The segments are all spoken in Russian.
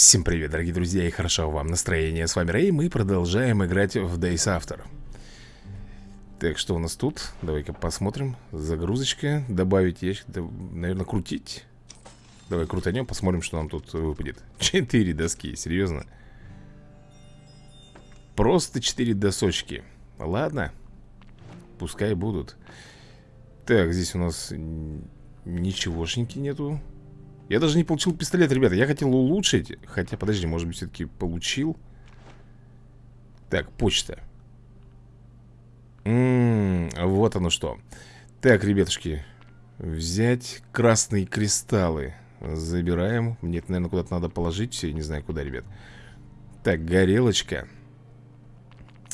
Всем привет, дорогие друзья, и хорошо вам настроение. С вами Рэй, мы продолжаем играть в Days After. Так, что у нас тут? Давай-ка посмотрим. Загрузочка, добавить ящик, да, наверное, крутить. Давай крутанем, посмотрим, что нам тут выпадет. Четыре доски, серьезно? Просто четыре досочки. Ладно, пускай будут. Так, здесь у нас ничегошеньки нету. Я даже не получил пистолет, ребята Я хотел улучшить Хотя, подожди, может быть, все-таки получил? Так, почта. М -м, Вот оно что. Так, ребятушки Взять красные кристаллы. Забираем. Мне это, наверное, куда-то надо положить Все, не знаю куда, ребят. Так, горелочка.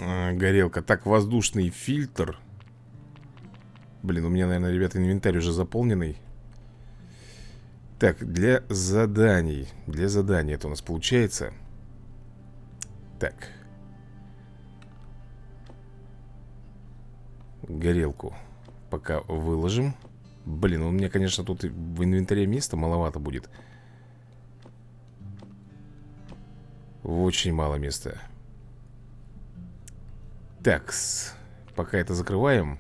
А, Горелка. Так, воздушный фильтр. Блин, у меня, наверное, ребята, инвентарь уже заполненный так, для заданий. Для заданий это у нас получается. Так. Горелку Пока выложим. Блин, у меня, конечно, тут в инвентаре места маловато будет. Очень мало места. Так, пока это закрываем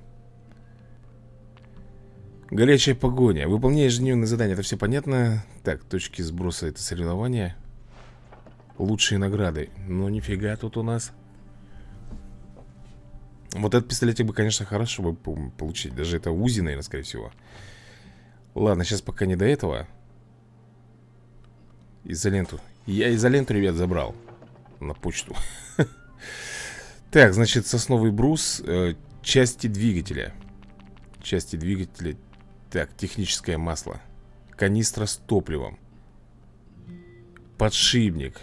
Горячая погоня. Выполняешь ежедневные задания, это все понятно. Так, точки сброса это соревнования. Лучшие награды. Ну, нифига тут у нас. Вот этот пистолетик бы, конечно, хорошо бы получить. Даже это УЗИ, наверное, скорее всего. Ладно, сейчас пока не до этого. Изоленту. Я изоленту, ребят, забрал. На почту. Так, значит, сосновый брус. Э, части двигателя. Части двигателя так, техническое масло. Канистра с топливом. Подшипник.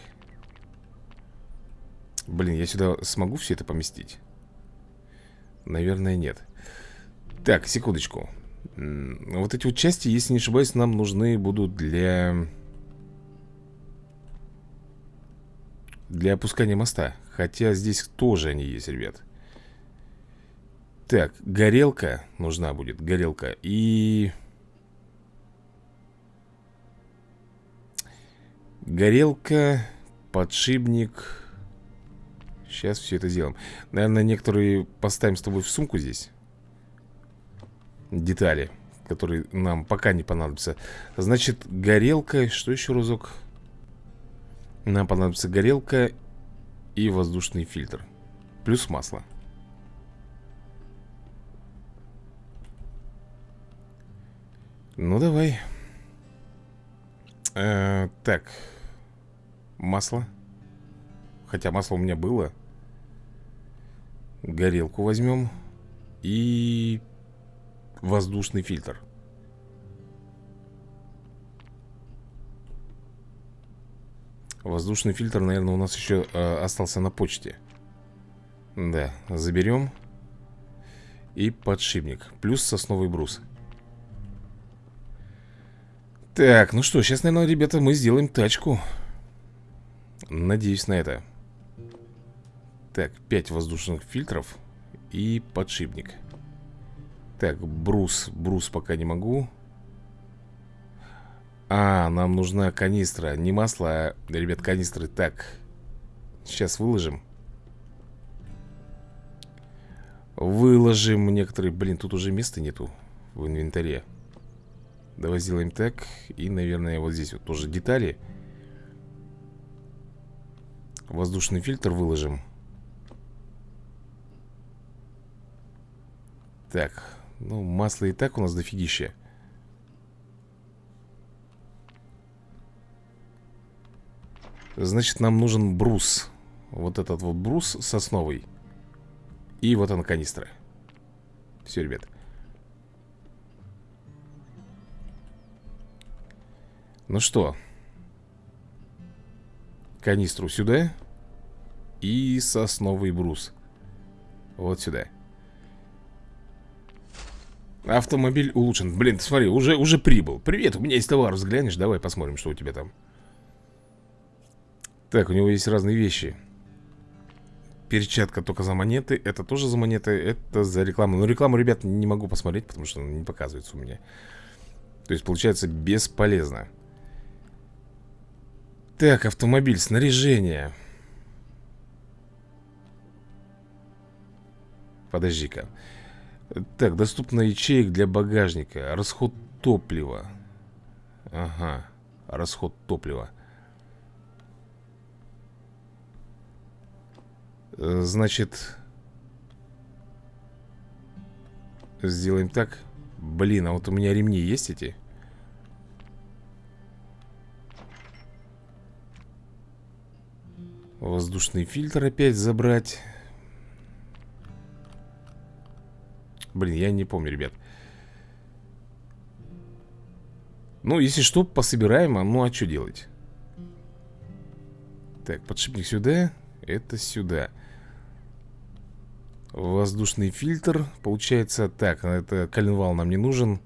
Блин, я сюда смогу все это поместить? Наверное, нет. Так, секундочку. Вот эти вот части, если не ошибаюсь, нам нужны будут для... Для опускания моста. Хотя здесь тоже они есть, ребят так, горелка нужна будет, горелка. И... Горелка, подшипник. Сейчас все это сделаем. Наверное, некоторые поставим с тобой в сумку здесь. Детали Которые нам пока не понадобятся. Значит, горелка Что еще разок? Нам понадобится горелка И воздушный фильтр. Плюс масло Ну, давай. Э, Так. Масло. Хотя масло у меня было. Горелку возьмем. И Воздушный фильтр. Воздушный фильтр, наверное, у нас еще э, остался на почте. Да, заберем. И подшипник. Плюс сосновый брус так, ну что, сейчас, наверное, ребята, мы сделаем тачку. Надеюсь на это. Так, 5 воздушных фильтров И подшипник. Так, брус, брус пока не могу. А, нам нужна канистра. Не масло, а, ребят, канистры. Так, сейчас выложим. Выложим некоторые. Блин, тут уже места нету в инвентаре Давай сделаем так И, наверное, вот здесь вот тоже детали. Воздушный фильтр выложим. Так, ну, масло и так у нас дофигища. Значит, нам нужен брус. Вот этот вот брус сосновый. И вот она канистра. Все, ребят Ну что? Канистру сюда И сосновый брус. Вот сюда. Автомобиль улучшен. Блин, смотри, уже, уже прибыл. Привет, у меня есть товар, взглянешь? Давай посмотрим, что у тебя там. Так, у него есть разные вещи. Перчатка только за монеты Это тоже за монеты, это за рекламу. Но рекламу, ребят, не могу посмотреть Потому что не показывается у меня. То есть, получается, бесполезно Так, автомобиль, снаряжение. Подожди-ка. Так, доступно ячеек для багажника. Расход топлива. Ага, расход топлива. Значит Сделаем так. Блин, а вот у меня ремни есть эти? Воздушный фильтр опять забрать. Блин, я не помню, ребят. Ну, если что, пособираем, а ну а что делать? Так, подшипник сюда Это сюда. Воздушный фильтр Получается так, это коленвал нам не нужен.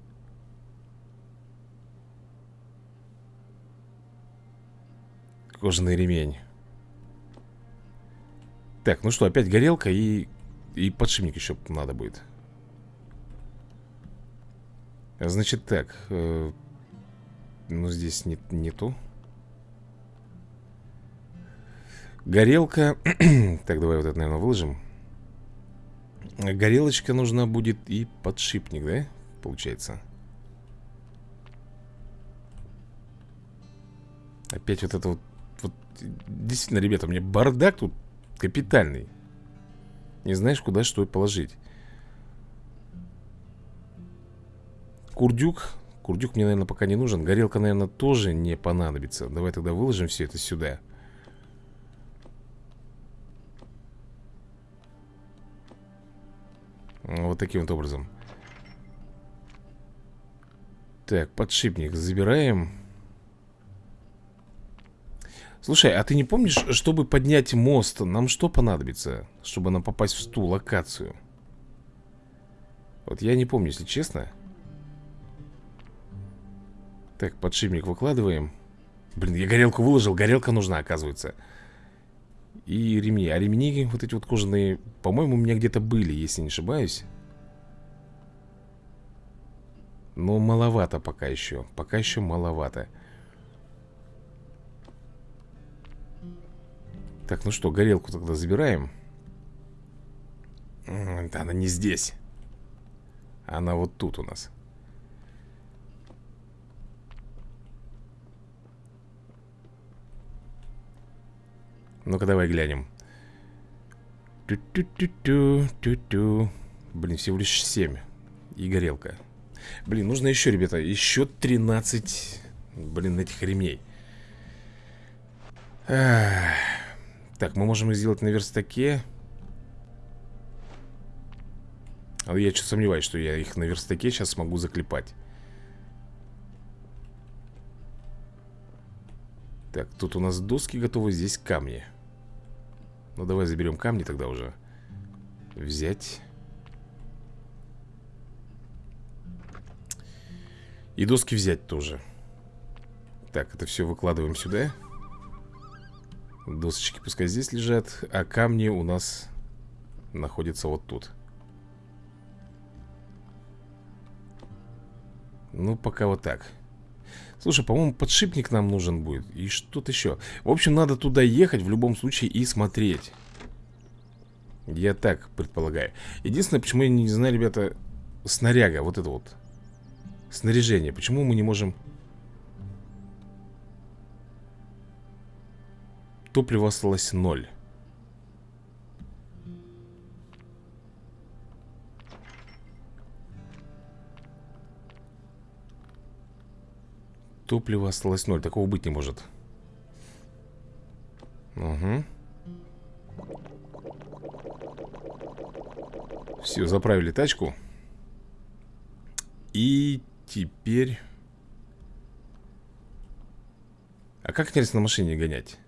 Кожаный ремень Так, ну что, опять горелка и, и подшипник еще надо будет. Значит так э, Ну здесь не, нету. Горелка Так, давай вот это, наверное, выложим. Горелочка нужна будет и подшипник, да? Получается? Опять вот это вот, вот Действительно, ребята, у меня бардак тут капитальный. Не знаешь, куда что положить. Курдюк Курдюк мне, наверное, пока не нужен. Горелка, наверное, тоже не понадобится. Давай тогда выложим все это сюда. Вот таким вот образом. Так, подшипник забираем Слушай, а ты не помнишь, чтобы поднять мост Нам что понадобится, чтобы нам попасть в ту локацию? Вот я не помню, если честно. Так, подшипник выкладываем. Блин, я горелку выложил, горелка нужна, оказывается. И ремни. А ремни вот эти вот кожаные По-моему, у меня где-то были, если не ошибаюсь. Но маловато пока еще Пока еще маловато Так, ну что, горелку тогда забираем Да, она не здесь Она вот тут у нас Ну-ка, давай глянем. Ту-ту-ту-ту-ту-ту. Блин, всего лишь 7. И горелка. Блин, нужно еще, ребята, еще 13, блин, этих ремней. Ах. Так, мы можем их сделать на верстаке. А я что сомневаюсь, что я их на верстаке сейчас смогу заклепать. Так, тут у нас доски готовы, здесь камни. Ну, давай заберем камни тогда уже. Взять. И доски взять тоже. Так, это все выкладываем сюда. Досочки пускай здесь лежат. А камни у нас находятся вот тут. Ну, пока вот так. Слушай, по-моему, подшипник нам нужен будет И что-то еще В общем, надо туда ехать в любом случае и смотреть Я так предполагаю Единственное, почему я не знаю, ребята Снаряга, вот это вот Снаряжение, почему мы не можем Топлива осталось ноль Топлива осталось ноль. Такого быть не может. Угу. Все, заправили тачку. И теперь... А как, интересно, на машине гонять?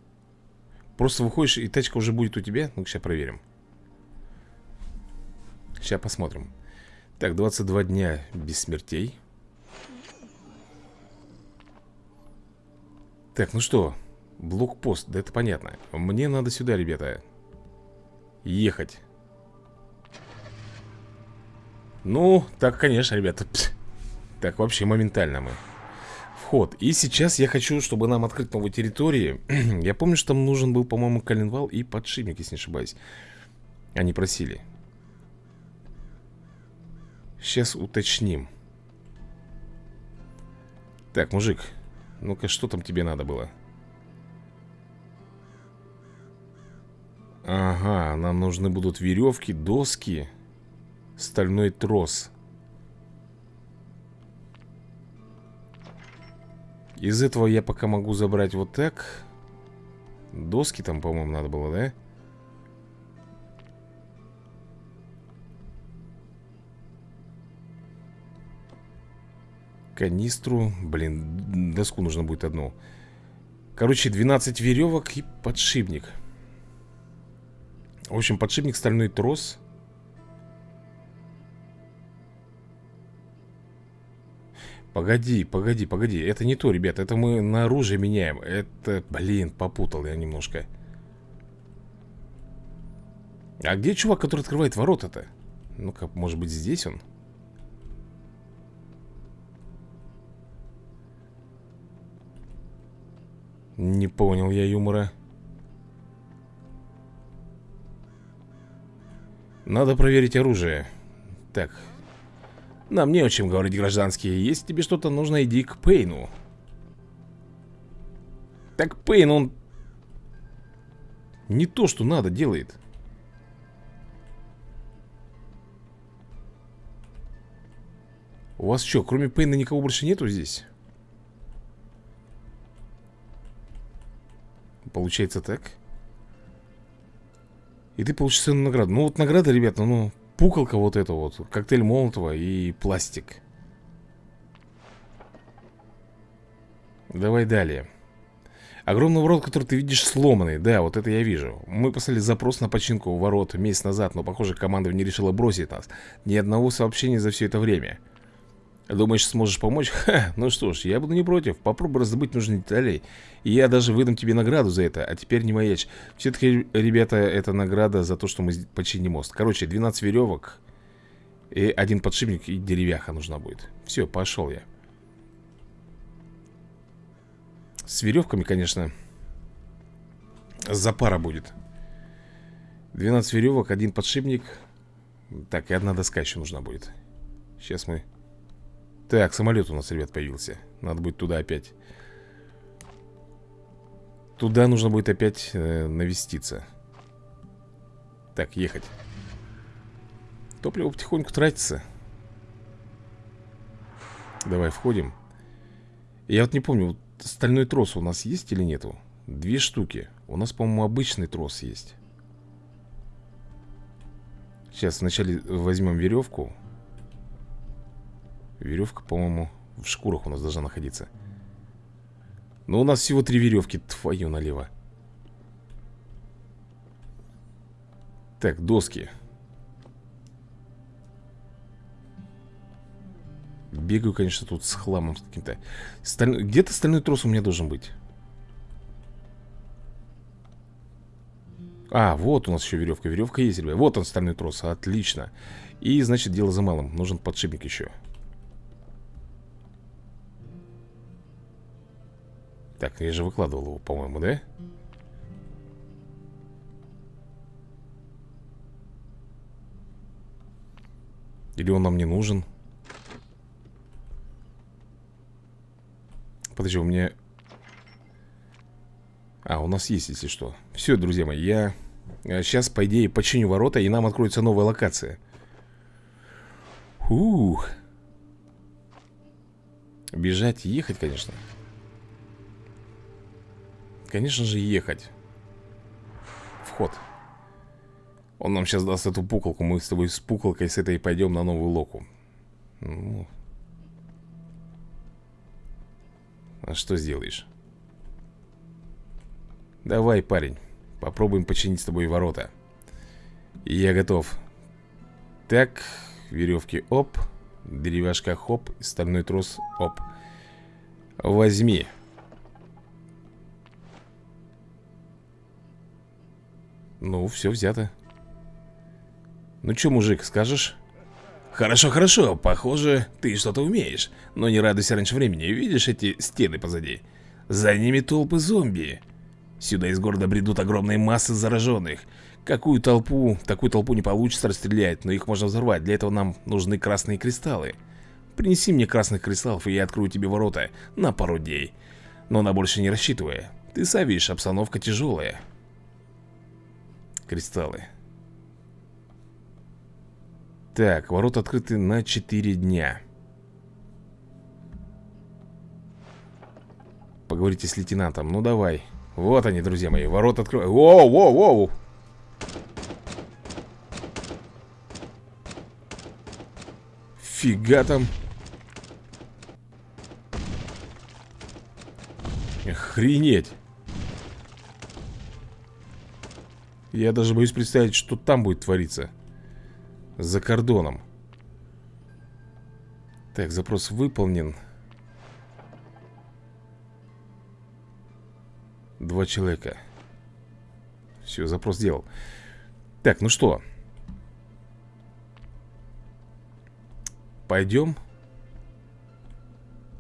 Просто выходишь, и тачка уже будет у тебя? Ну, сейчас проверим. Сейчас посмотрим. Так, 22 дня без смертей. Так, ну что, блокпост, да это понятно Мне надо сюда, ребята Ехать Ну, так, конечно, ребята Так, вообще моментально мы вход. И сейчас я хочу, чтобы нам открыть новую территорию Я помню, что там нужен был, по-моему, коленвал и подшипник, если не ошибаюсь. Они просили. Сейчас уточним. Так, мужик Ну-ка, что там тебе надо было? Ага, нам нужны будут веревки, доски Стальной трос Из этого я пока могу забрать вот так. Доски там, по-моему, надо было, да? Канистру. Блин, доску нужно будет одну. Короче, 12 веревок и подшипник. В общем, подшипник, стальной трос Погоди, погоди, погоди. Это не то, ребят, это мы на оружие меняем. Это, блин, попутал я немножко. А где чувак, который открывает ворота-то? Ну-ка, может быть здесь он? Не понял я юмора. Надо проверить оружие. Так, нам не о чем говорить, гражданские. Если тебе что-то нужно, иди к Пейну. Так Пейн, он Не то, что надо, делает. У вас что, кроме Пейна никого больше нету здесь? Получается так. И ты получишь ценную награду. Ну вот награда, ребята, ну пукалка вот эта вот Коктейль Молотова и пластик. Давай далее. Огромный ворот, который ты видишь сломанный. Да, вот это я вижу. Мы послали запрос на починку ворот месяц назад Но, похоже, команда не решила бросить нас. Ни одного сообщения за все это время Думаешь, сможешь помочь? Ха, ну что ж, я буду не против. Попробуй раздобыть нужные детали. И я даже выдам тебе награду за это А теперь не маячь. Все-таки, ребята, это награда за то, что мы починим мост. Короче, 12 веревок И один подшипник и деревяха нужна будет. Все, пошел я. С веревками, конечно Запара будет. 12 веревок, один подшипник. Так, и одна доска еще нужна будет. Сейчас мы так, самолет у нас, ребят, появился. Надо будет туда опять. Туда нужно будет опять э, навеститься. Так, ехать. Топливо потихоньку тратится. Давай входим. Я вот не помню, вот стальной трос у нас есть или нету? Две штуки. У нас, по-моему, обычный трос есть. Сейчас вначале возьмем веревку Веревка, по-моему, в шкурах у нас должна находиться. Но у нас всего три веревки, твою налево. Так, доски. Бегаю, конечно, тут с хламом каким-то. Сталь... Где-то стальной трос у меня должен быть. А, вот у нас еще веревка. Веревка есть, ребят. Вот он, стальной трос, отлично. И, значит, дело за малым. Нужен подшипник еще Так, я же выкладывал его, по-моему, да? Или он нам не нужен? Подожди, у меня... А, у нас есть, если что Все, друзья мои, я сейчас, по идее, починю ворота И нам откроется новая локация Ух Бежать и ехать, конечно Конечно же ехать. Вход. Он нам сейчас даст эту пуколку Мы с тобой с пуколкой с этой пойдем на новую локу. Ну. А что сделаешь? Давай, парень Попробуем починить с тобой ворота. Я готов. Так, веревки оп. Деревяшка хоп. Стальной трос оп. Возьми Ну, все взято. Ну что, мужик, скажешь? Хорошо, хорошо, похоже, ты что-то умеешь. Но не радуйся раньше времени, видишь эти стены позади? За ними толпы зомби. Сюда из города бредут огромные массы зараженных Какую толпу, такую толпу не получится расстрелять Но их можно взорвать, для этого нам нужны красные кристаллы. Принеси мне красных кристаллов, и я открою тебе ворота на пару дней. Но на больше не рассчитывай Ты сам видишь, обстановка тяжелая Кристаллы. Так, ворота открыты на 4 дня. Поговорите с лейтенантом, ну давай. Вот они, друзья мои, ворота открывают Воу, воу, воу! Фига там! Охренеть Я даже боюсь представить, что там будет твориться. За кордоном. Так, запрос выполнен. Два человека. Все, запрос сделал. Так, ну что? Пойдем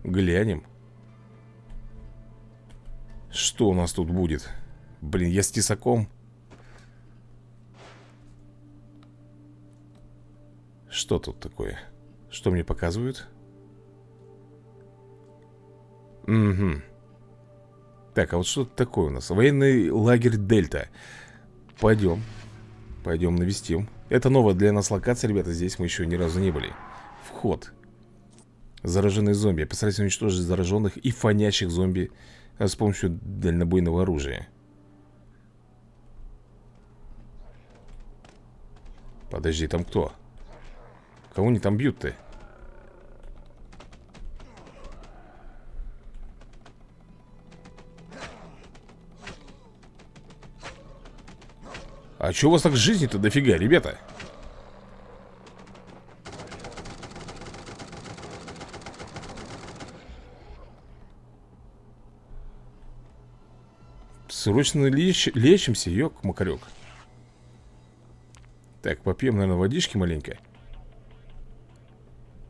Глянем. Что у нас тут будет? Блин, я с тесаком Что тут такое? Что мне показывают? Угу. Так, а вот что такое у нас? Военный лагерь Дельта. Пойдем. Пойдем навестим. Это новая для нас локация, ребята. Здесь мы еще ни разу не были. Вход. Зараженные зомби. Постарайтесь уничтожить зараженных и фонящих зомби а с помощью дальнобойного оружия. Подожди, там кто? Кого они там бьют-то? А чё у вас так жизни-то дофига, ребята? Срочно леч... лечимся, ёк-макарёк Так, попьем, наверное, водички маленько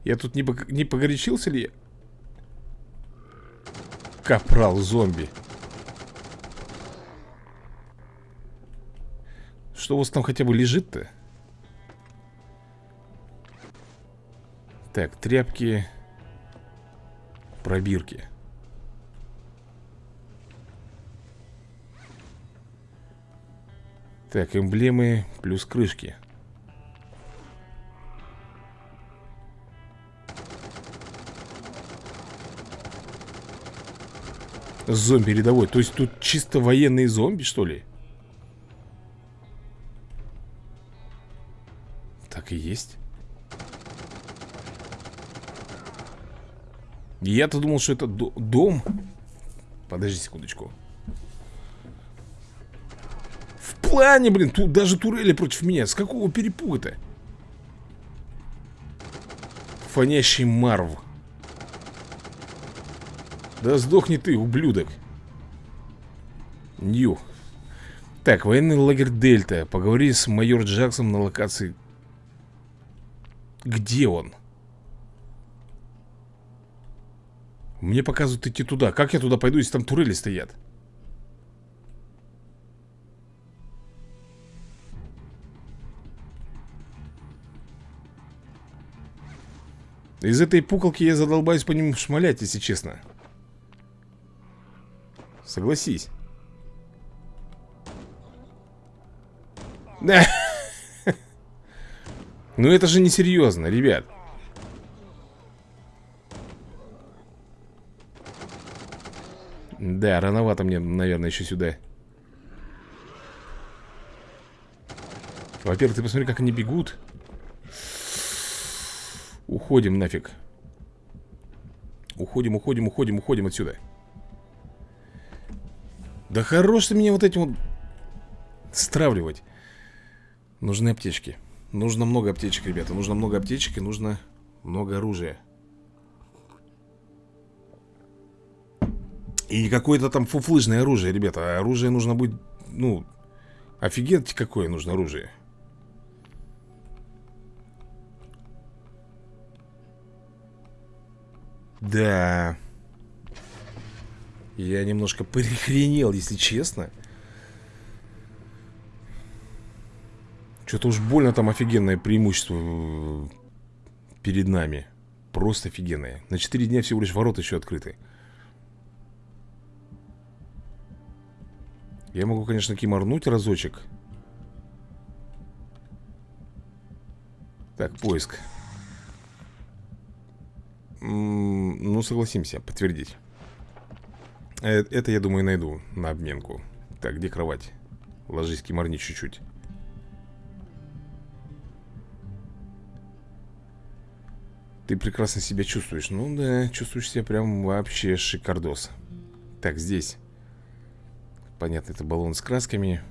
я тут не, не погорячился ли? Капрал зомби. Что у вас там хотя бы лежит-то? Так, тряпки Пробирки Так, эмблемы плюс крышки Зомби рядовой То есть тут чисто военные зомби, что ли? Так и есть. Я-то думал, что это дом. Подожди секундочку. В плане, блин, тут даже турели против меня. С какого перепуга-то? Фонящий Марв да сдохни ты, ублюдок. Нью Так, военный лагерь Дельта Поговори с майор Джаксом на локации. Где он? Мне показывают идти туда. Как я туда пойду, если там турели стоят? Из этой пуколки я задолбаюсь по ним шмалять, если честно Согласись. Да. Ну это же несерьезно, ребят. Да, рановато мне, наверное, еще сюда. Во-первых, ты посмотри, как они бегут. Уходим нафиг. Уходим, уходим, уходим, уходим отсюда. Да хорош ты меня вот этим вот стравливать. Нужны аптечки. Нужно много аптечек, ребята. Нужно много аптечек и нужно много оружия. И не какое-то там фуфлыжное оружие, ребята. А оружие нужно будет, ну, офигеть, какое нужно оружие. Да... Я немножко перехренел, если честно. Что-то уж больно там офигенное преимущество э, перед нами. Просто офигенное. На 4 дня всего лишь ворота еще открыты. Я могу, конечно, киморнуть разочек. Так, поиск. М -м ну, согласимся, подтвердить. Э, это, я думаю, найду на обменку. Так, где кровать? Ложись, киморни чуть-чуть. Ты прекрасно себя чувствуешь. Ну да, чувствуешь себя прям вообще шикардос. Так, здесь. Понятно, это баллон с красками.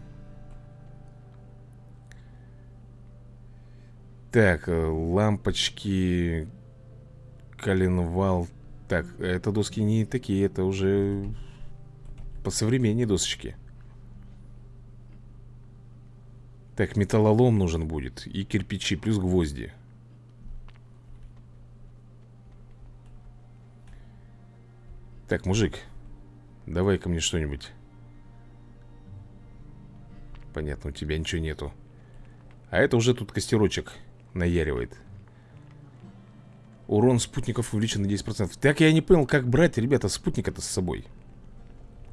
Так, э, лампочки, коленвал. Так, это доски не такие, это уже по современнее досочки. Так, металлолом нужен будет и кирпичи, плюс гвозди. Так, мужик, давай ко мне что-нибудь. Понятно, у тебя ничего нету. А это уже тут костерочек наяривает. Урон спутников увеличен на 10%. Так я не понял, как брать, ребята, спутника-то с собой.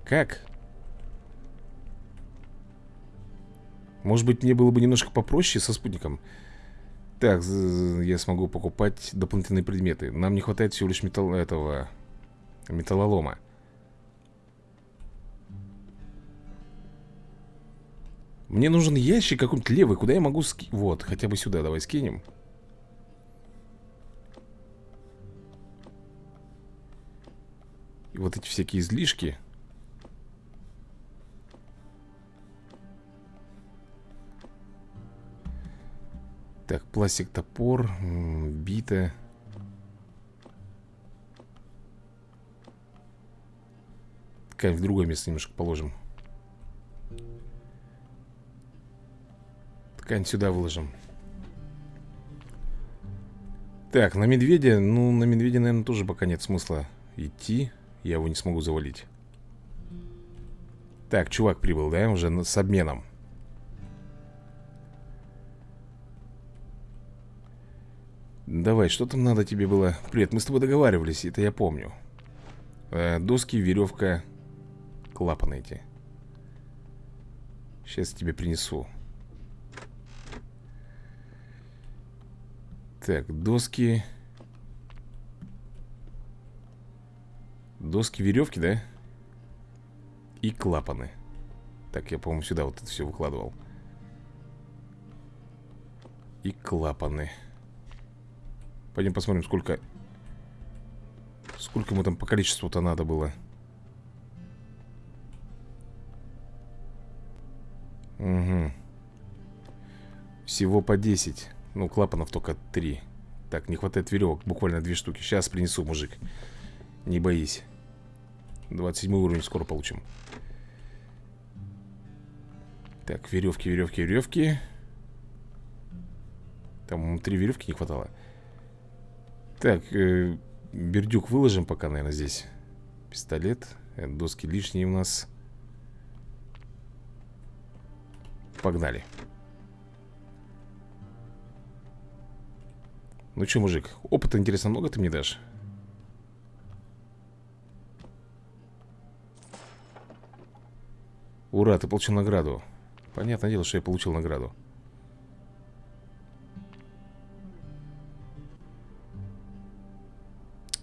Как? Может быть, мне было бы немножко попроще со спутником. Так, я смогу покупать дополнительные предметы. Нам не хватает всего лишь металл этого Металлолома. Мне нужен ящик какой-нибудь левый, куда я могу ски... Вот, хотя бы сюда давай скинем. И вот эти всякие излишки. Так, пластик, топор, бита. Ткань в другое место немножко положим Ткань сюда выложим Так, на медведя Ну, на медведя, наверное, тоже пока нет смысла идти Я его не смогу завалить. Так, чувак прибыл, да? Уже с обменом. Давай, что там надо тебе было? Привет, мы с тобой договаривались, это я помню. Э, Доски, веревка клапаны эти. Сейчас тебе принесу. Так, доски Доски, веревки, да? И клапаны. Так, я, по-моему, сюда вот это все выкладывал. И клапаны. Пойдем посмотрим, сколько Сколько ему там по количеству-то надо было. Угу. Всего по 10 Ну, клапанов только 3 Так, не хватает веревок, буквально две штуки. Сейчас принесу, мужик. Не боись 27 уровень скоро получим. Так, веревки, веревки, веревки. Там три веревки не хватало. Так, э, бердюк выложим пока, наверное, здесь. Пистолет э, Доски лишние у нас. Погнали. Ну что, мужик, опыта, интересно, много ты мне дашь? Ура, ты получил награду. Понятное дело, что я получил награду.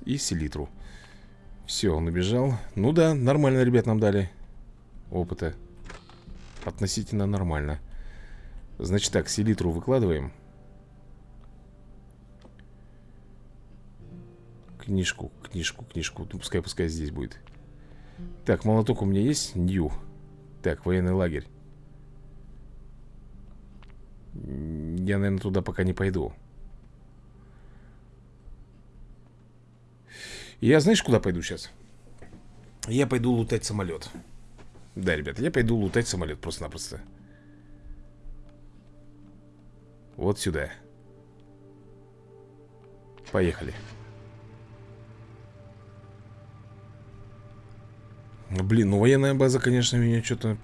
И селитру. Все, он убежал. Ну да, нормально, ребят, нам дали Опыта. Относительно нормально. Значит так, селитру выкладываем. Книжку, книжку, книжку. Ну, Пускай, пускай здесь будет. Так, молоток у меня есть? Нью Так, военный лагерь. Я, наверное, туда пока не пойду. Я знаешь, куда пойду сейчас? Я пойду лутать самолет. Да, ребята, я пойду лутать самолет просто-напросто. Вот сюда. Поехали Блин, ну военная база, конечно, меня что-то...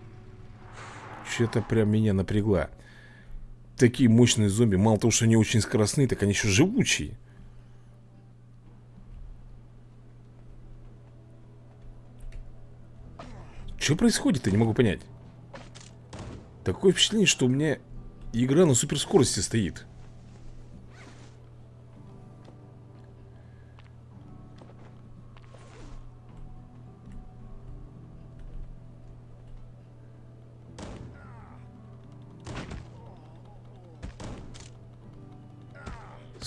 Что-то прям меня напрягла. Такие мощные зомби. Мало того, что они очень скоростные, так они еще живучие. Что происходит, я не могу понять. Такое впечатление, что у меня игра на суперскорости стоит.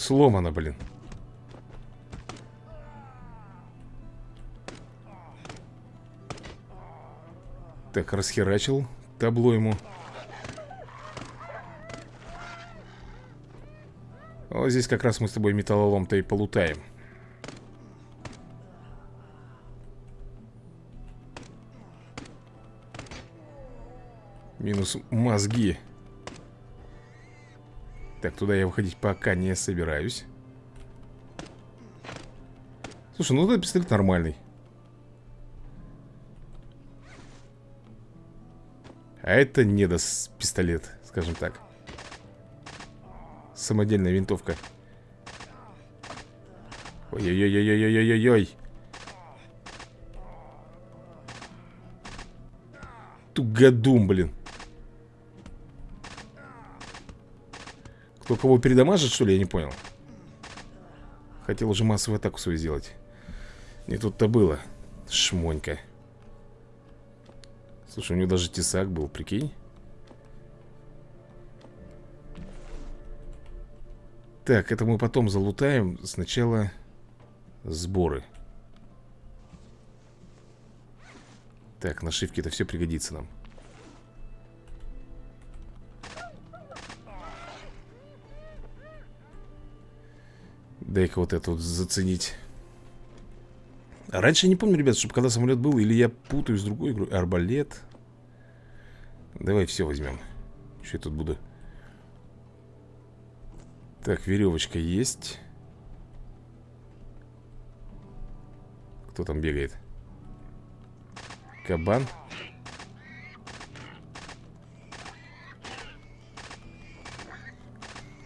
Сломано, блин. Так, расхерачил табло ему. Вот здесь как раз мы с тобой металлолом-то и полутаем. Минус мозги. Так, туда я выходить пока не собираюсь. Слушай, ну этот пистолет нормальный. А это не даст пистолет, скажем так. Самодельная винтовка. Ой-ой-ой-ой-ой-ой-ой-ой. Тугодум, блин. Кто кого передамажит, что ли, я не понял. Хотел уже массовую атаку свою сделать. Не тут-то было. Шмонька. Слушай, у него даже тесак был, прикинь. Так, это мы потом залутаем. Сначала сборы. Так, нашивки это все пригодится нам. Дай-ка вот это вот заценить. Раньше я не помню, ребят, чтобы когда самолет был, или я путаю с другой игрой. Арбалет. Давай все возьмем. Что я тут буду? Так, веревочка есть. Кто там бегает? Кабан.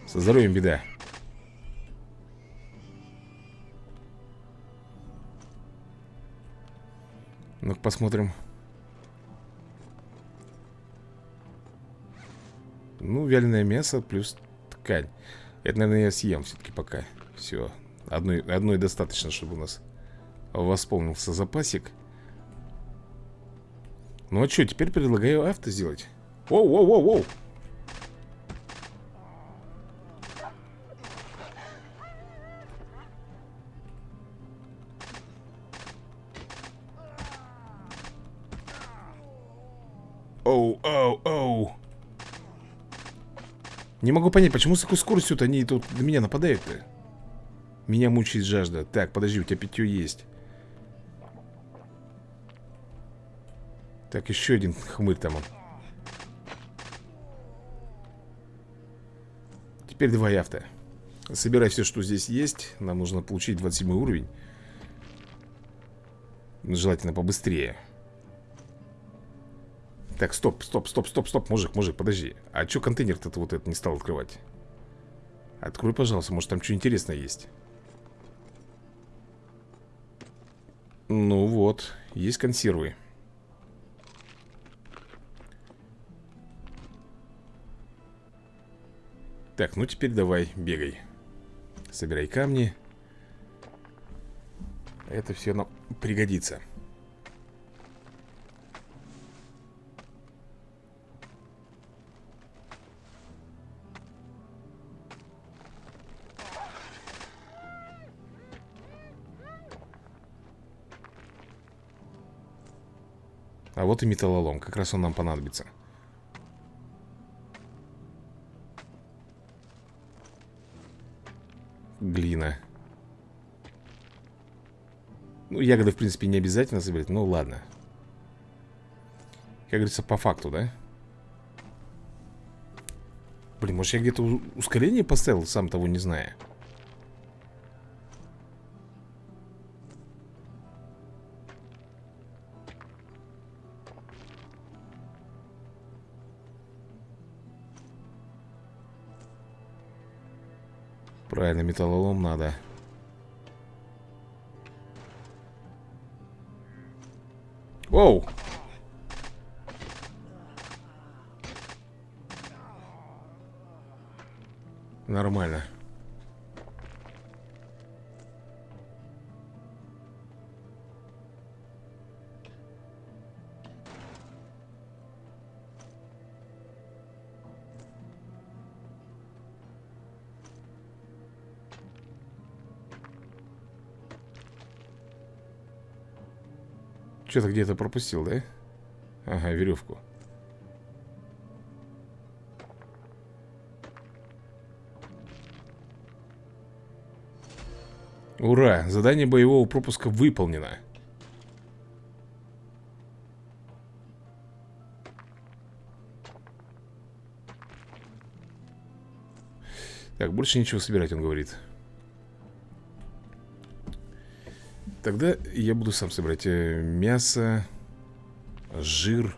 Со здоровьем беда. Ну-ка посмотрим. Ну, вяленое мясо плюс ткань. Это, наверное, я съем все-таки пока. Все. Одной, одной достаточно, чтобы у нас восполнился запасик. Ну а что, теперь предлагаю авто сделать. Воу-воу-воу-воу. Не могу понять, почему с такой скоростью-то они тут на меня нападают-то? Меня мучает жажда. Так, подожди, у тебя питье есть. Так, еще один хмырь там. Теперь два авто. Собирай все, что здесь есть. Нам нужно получить 27 уровень. Желательно побыстрее. Так, стоп, стоп, стоп, стоп, стоп, мужик, мужик, подожди. А что контейнер-то вот этот не стал открывать? Открой, пожалуйста, может там что интересное есть. Ну вот, есть консервы. Так, ну теперь давай, бегай. Собирай камни. Это все нам пригодится А вот и металлолом, как раз он нам понадобится. Глина. Ну, ягоды, в принципе, не обязательно собирать Ну, ладно. Как говорится, по факту, да? Блин, может я где-то ускорение поставил, сам того не зная металлолом надо Оу! Что-то где-то пропустил, да? Ага, веревку Ура! Задание боевого пропуска выполнено Так, больше ничего собирать, он говорит Тогда я буду сам собирать э, мясо, жир.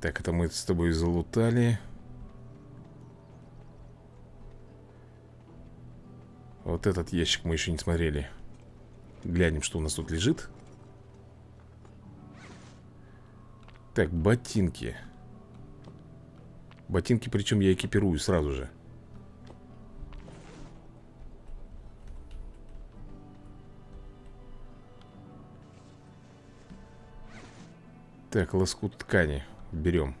Так, это мы с тобой залутали. Вот этот ящик мы еще не смотрели. Глянем, что у нас тут лежит. Так, ботинки. Ботинки, причем я экипирую сразу же. Так, лоскут ткани Берем.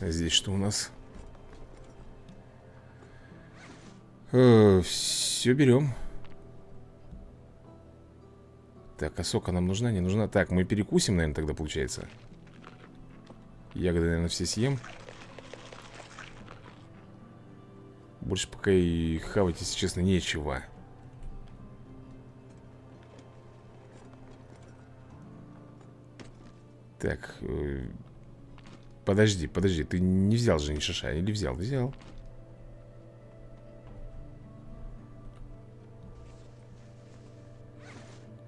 А Здесь что у нас? Э, все берем Так, а сока нам нужна, не нужна? Так, мы перекусим, наверное, тогда получается. Ягоды, наверное, все съем. Больше пока и хавать, если честно, нечего Так, э, подожди, подожди, ты не взял же ни шиша, или взял? Взял.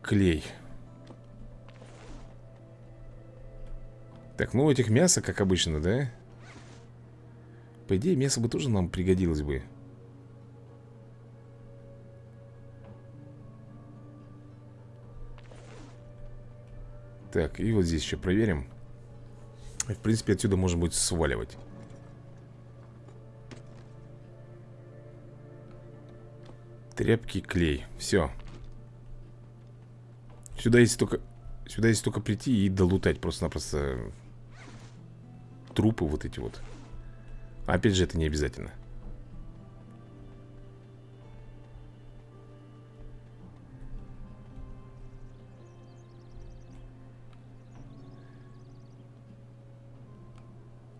Клей. Так, ну этих мясо, как обычно, да? По идее, мясо бы тоже нам пригодилось бы. Так, и вот здесь еще проверим. В принципе, отсюда можно будет сваливать. Тряпки, клей. Все Сюда есть только Сюда есть только прийти и долутать Просто-напросто Трупы вот эти вот. Опять же, это не обязательно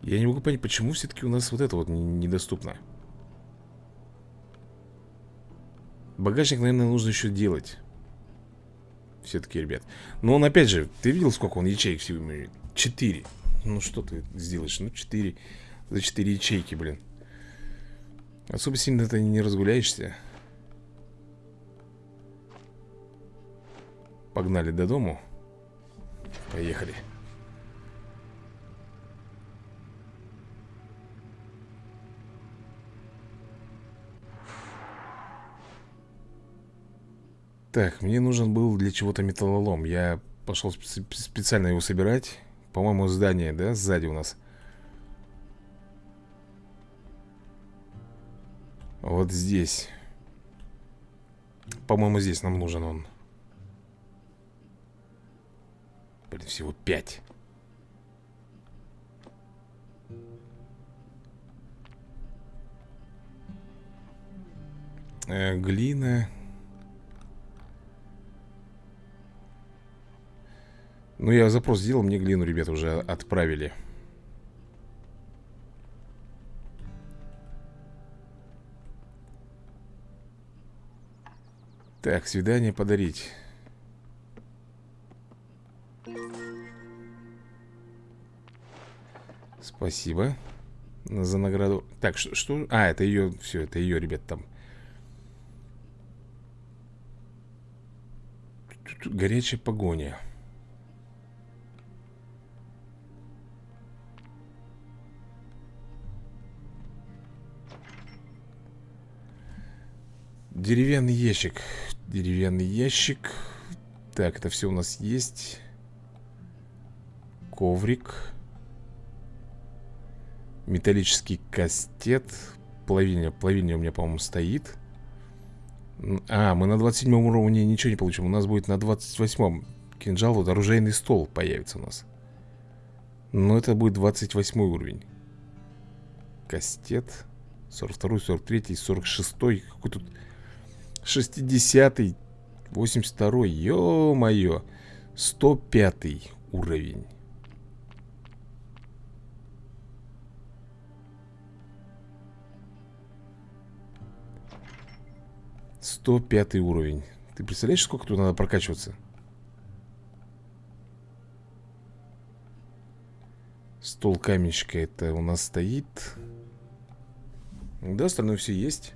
Я не могу понять, почему все-таки у нас вот это вот недоступно? Багажник, наверное, нужно еще делать. Все-таки, ребят. Но он, опять же, ты видел, сколько он ячеек всего имеет? Четыре. Ну что ты сделаешь? Ну, четыре. За четыре ячейки, блин. Особо сильно ты не разгуляешься. Погнали до дому. Поехали Так, мне нужен был для чего-то металлолом. Я пошел специально его собирать. По-моему, здание, да, сзади у нас? Вот здесь. По-моему, здесь нам нужен он. Блин, всего пять. Э, Глина Ну, я запрос сделал, мне глину, ребята, уже отправили Так, свидание подарить Спасибо За награду Так, что? что? А, это ее, все, это ее, ребят, там Горячая погоня Деревянный ящик. Деревянный ящик. Так, это все у нас есть. Коврик. Металлический кастет. Плавильня, плавильня у меня, по-моему, стоит. А, мы на 27 уровне ничего не получим. У нас будет на 28 кинжал Вот оружейный стол появится у нас. Но это будет 28 уровень. Кастет. 42, 43, 46 Какой тут 60 82 Ё-моё 105 уровень. Сто пятый уровень. Ты представляешь, сколько тут надо прокачиваться? Стол каменщика это у нас стоит. Да, остальное все есть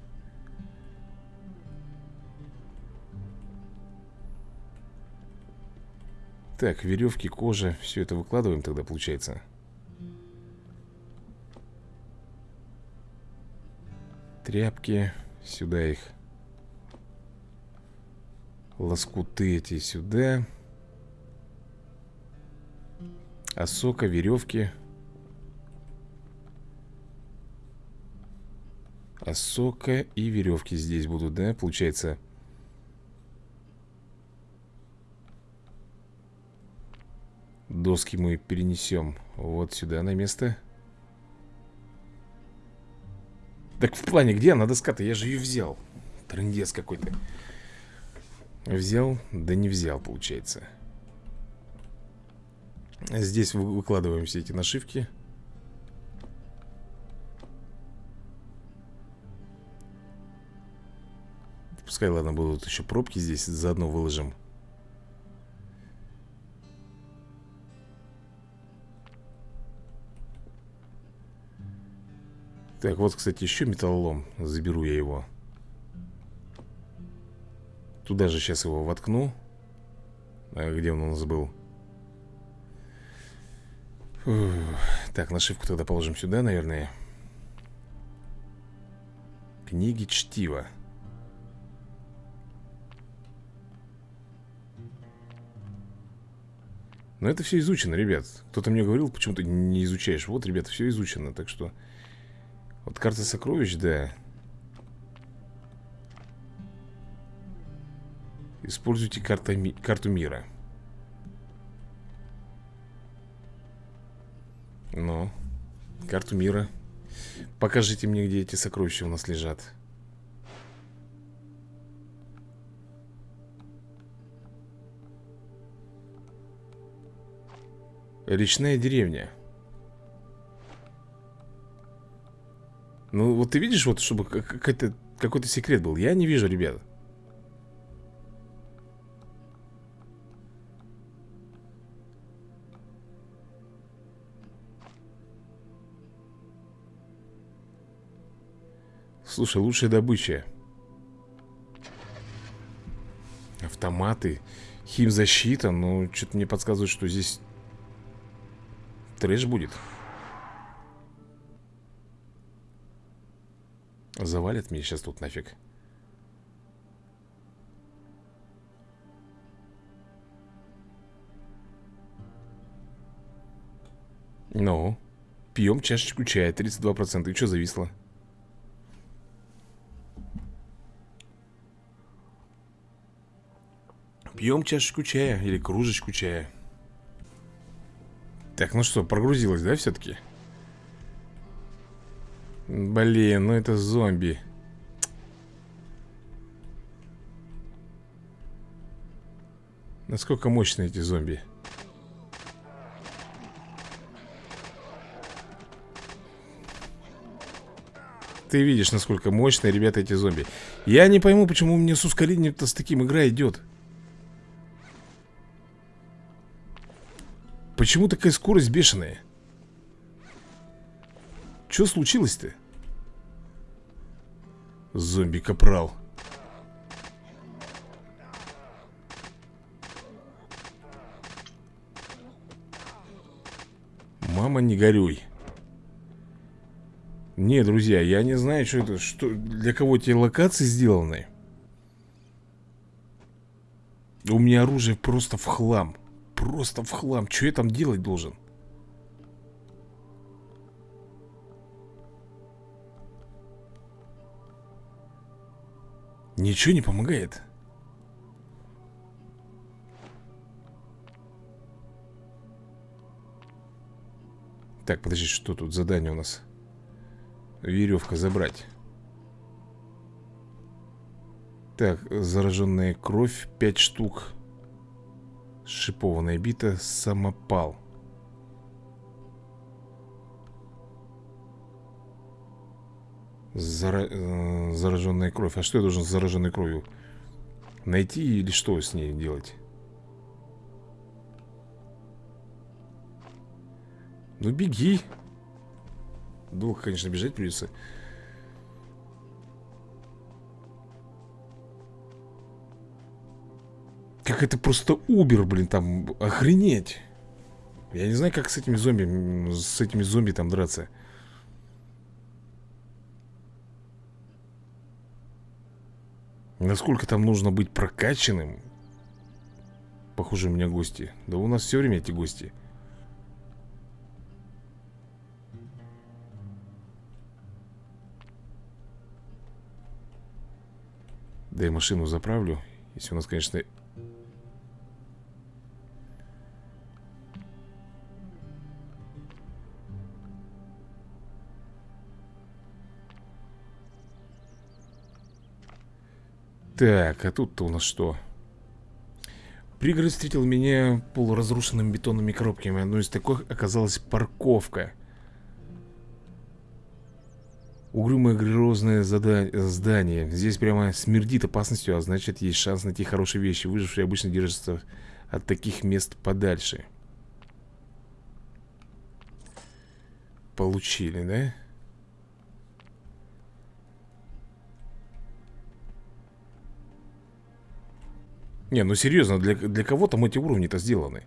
Так, веревки, кожа Все это выкладываем тогда, получается? Тряпки Сюда их. Лоскуты эти сюда. Осока, веревки. Осока и веревки здесь будут, да? Получается Доски мы перенесем вот сюда на место. Так в плане, где она доска-то? Я же ее взял. Трындец какой-то. Взял, да не взял, получается. Здесь выкладываем все эти нашивки. Пускай, ладно, будут еще пробки здесь Заодно выложим Так, вот, кстати, еще металлолом Заберу я его. Туда же сейчас его воткну. А Где он у нас был? Так, нашивку тогда положим сюда, наверное. Книги чтива. Но это все изучено, ребят. Кто-то мне говорил, почему ты не изучаешь. Вот, ребята, все изучено, так что вот карта сокровищ, да. Используйте карта ми карту мира. Ну, карту мира. Покажите мне, где эти сокровища у нас лежат. Речная деревня Ну, вот ты видишь, вот, чтобы какой-то какой-то секрет был. Я не вижу, ребят. Слушай, лучшая добыча. Автоматы Химзащита Ну, что-то мне подсказывает, что здесь Трэш будет Завалят меня сейчас тут нафиг Ну Пьем чашечку чая 32% И что зависло? Пьем чашечку чая Или кружечку чая Так, ну что, прогрузилось, да, все-таки? Блин, ну это зомби. Насколько мощные эти зомби? Ты видишь, насколько мощные, ребята, эти зомби. Я не пойму, почему у меня с ускорением-то с таким игра идет. Почему такая скорость бешеная? Что случилось-то? Зомби-капрал. Мама, не горюй. Не, друзья, я не знаю, что это что, Для кого эти локации сделаны. У меня оружие просто в хлам. Просто в хлам. Что я там делать должен? Ничего не помогает. Так, подожди, что тут задание у нас? Веревка забрать. Так, зараженная кровь 5 штук. Шипованная бита, самопал Зара... Э, зараженная кровь. А что я должен с зараженной кровью? Найти или что с ней делать? Ну беги. Долго, конечно, бежать придется Как это просто убер, блин, там Охренеть. Я не знаю, как с этими зомби С этими зомби там драться Насколько там нужно быть прокачанным? Похоже, у меня гости. Да у нас все время эти гости. Да и машину заправлю. Если у нас, конечно... Так, а тут-то у нас что? Пригород встретил меня полуразрушенными бетонными коробками. Одной из таких оказалась парковка. Угрюмое грозное здание. Здесь прямо смердит опасностью А значит есть шанс найти хорошие вещи. Выжившие обычно держатся от таких мест подальше. Получили, да? Не, ну серьезно, для, для кого там эти уровни-то сделаны?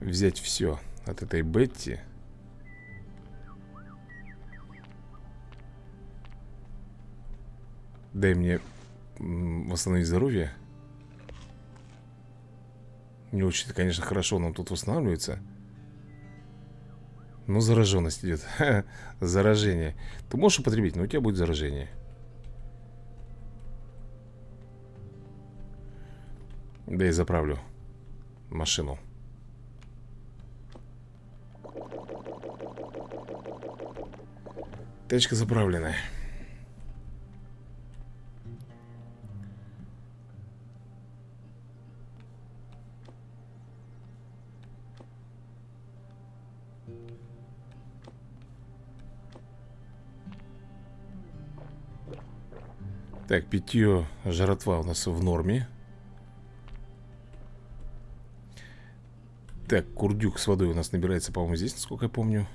Взять все от этой Бетти. Дай мне восстановить здоровье. Не очень конечно, хорошо нам тут восстанавливается. Ну, зараженность идет. Заражение. Ты можешь употребить, но у тебя будет заражение. Да и заправлю машину. Тачка заправленная. Так, питье жратва у нас в норме. Так, курдюк с водой у нас набирается, по-моему, здесь, насколько я помню.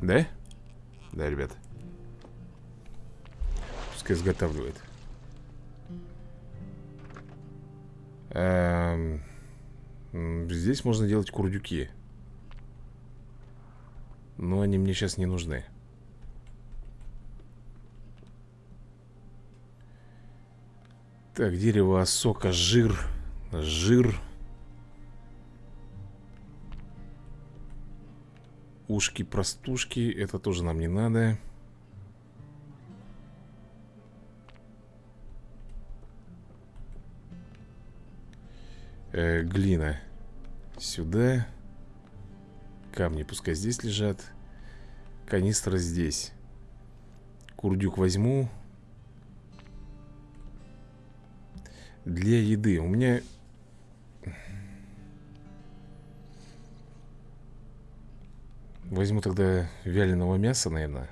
Да? Да, ребят. Пускай изготавливает. Эм, здесь можно делать курдюки. Но они мне сейчас не нужны. Так, дерево, сока, жир. Жир. Ушки-простушки. Это тоже нам не надо. Э, глина. Сюда. Камни пускай здесь лежат. Канистра здесь. Курдюк возьму. Для еды. У меня... Возьму тогда вяленого мяса, наверное.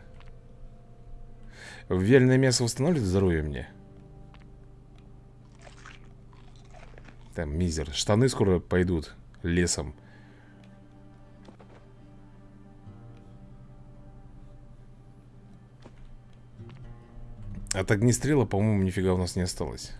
Вяленое мясо восстанавливает здоровье мне? Там, мизер. Штаны скоро пойдут лесом. От огнестрела, по-моему, нифига у нас не осталось.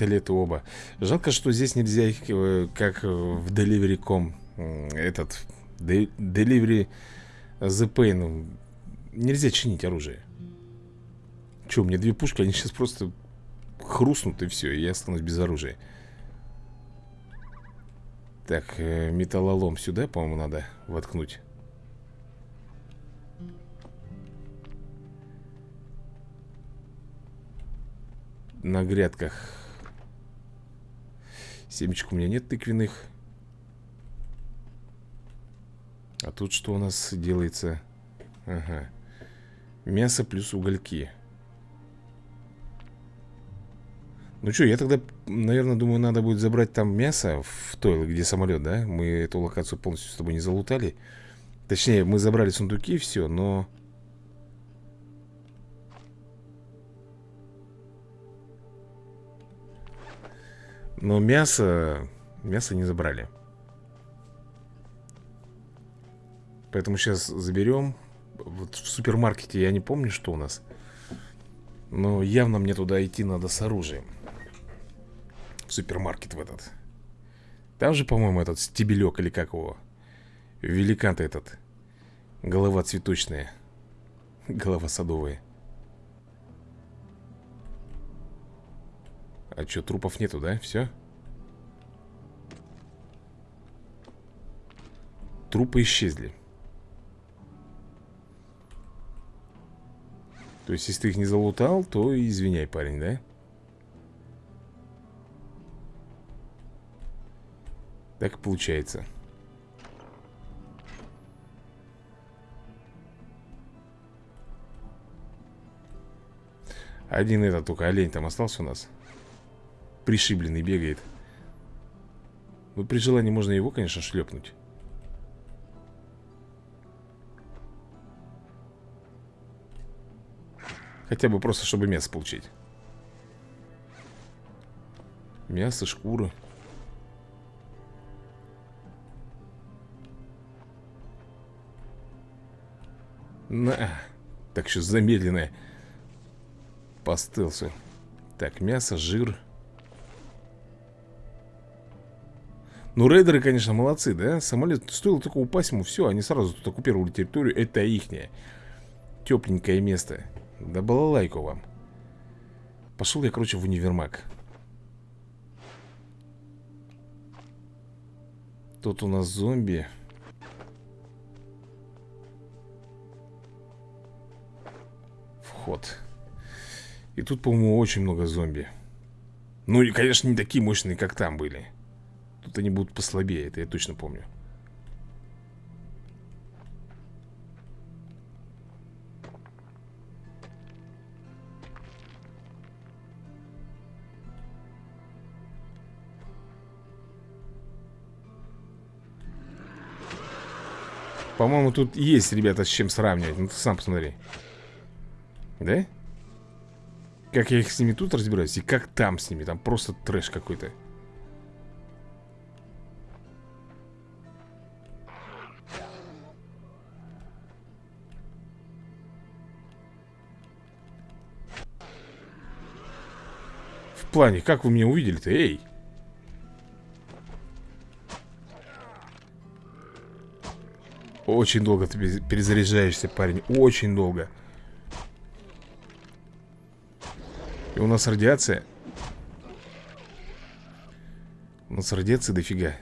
Пистолеты оба. Жалко, что здесь нельзя их, э, как в Delivery.com Этот, Delivery The Pain Нельзя чинить оружие. Че, у меня две пушки, они сейчас просто хрустнут и все, и я останусь без оружия. Так, э, металлолом сюда, по-моему, надо воткнуть. На грядках Семечек у меня нет тыквенных А тут что у нас делается? Ага Мясо плюс угольки Ну что, я тогда, наверное, думаю, надо будет забрать там мясо В той, где самолет, да? Мы эту локацию полностью с тобой не залутали Точнее, мы забрали сундуки, все, но... Но мясо... Мясо не забрали. Поэтому сейчас заберем Вот в супермаркете я не помню, что у нас. Но явно мне туда идти надо с оружием. В супермаркет в этот. Там же, по-моему, этот стебелек или как его? Великан-то этот. Голова цветочная. Голова садовая А что, трупов нету, да? Все? Трупы исчезли То есть, если ты их не залутал, то извиняй, парень, да? Так и получается Один этот только олень там остался у нас Пришибленный бегает. Ну, при желании можно его, конечно, шлепнуть. Хотя бы просто, чтобы мясо получить. Мясо, шкура. На. Так что замедленное. По стелсу Так, мясо, жир Ну, рейдеры, конечно, молодцы, да? Самолет стоило только упасть ему, все, они сразу тут оккупировали территорию. Это ихнее. Тепленькое место. Да балалайку вам. Пошел я, короче, в универмаг. Тут у нас зомби. Вход. И тут, по-моему, очень много зомби. Ну, и, конечно, не такие мощные, как там были. Тут они будут послабее, это я точно помню. По-моему, тут есть, ребята, с чем сравнивать Ну, ты сам посмотри Да? Как я их с ними тут разбираюсь И как там с ними Там просто трэш какой-то плане, как вы меня увидели-то, эй? Очень долго ты перезаряжаешься, парень Очень долго. И у нас радиация. У нас радиация дофига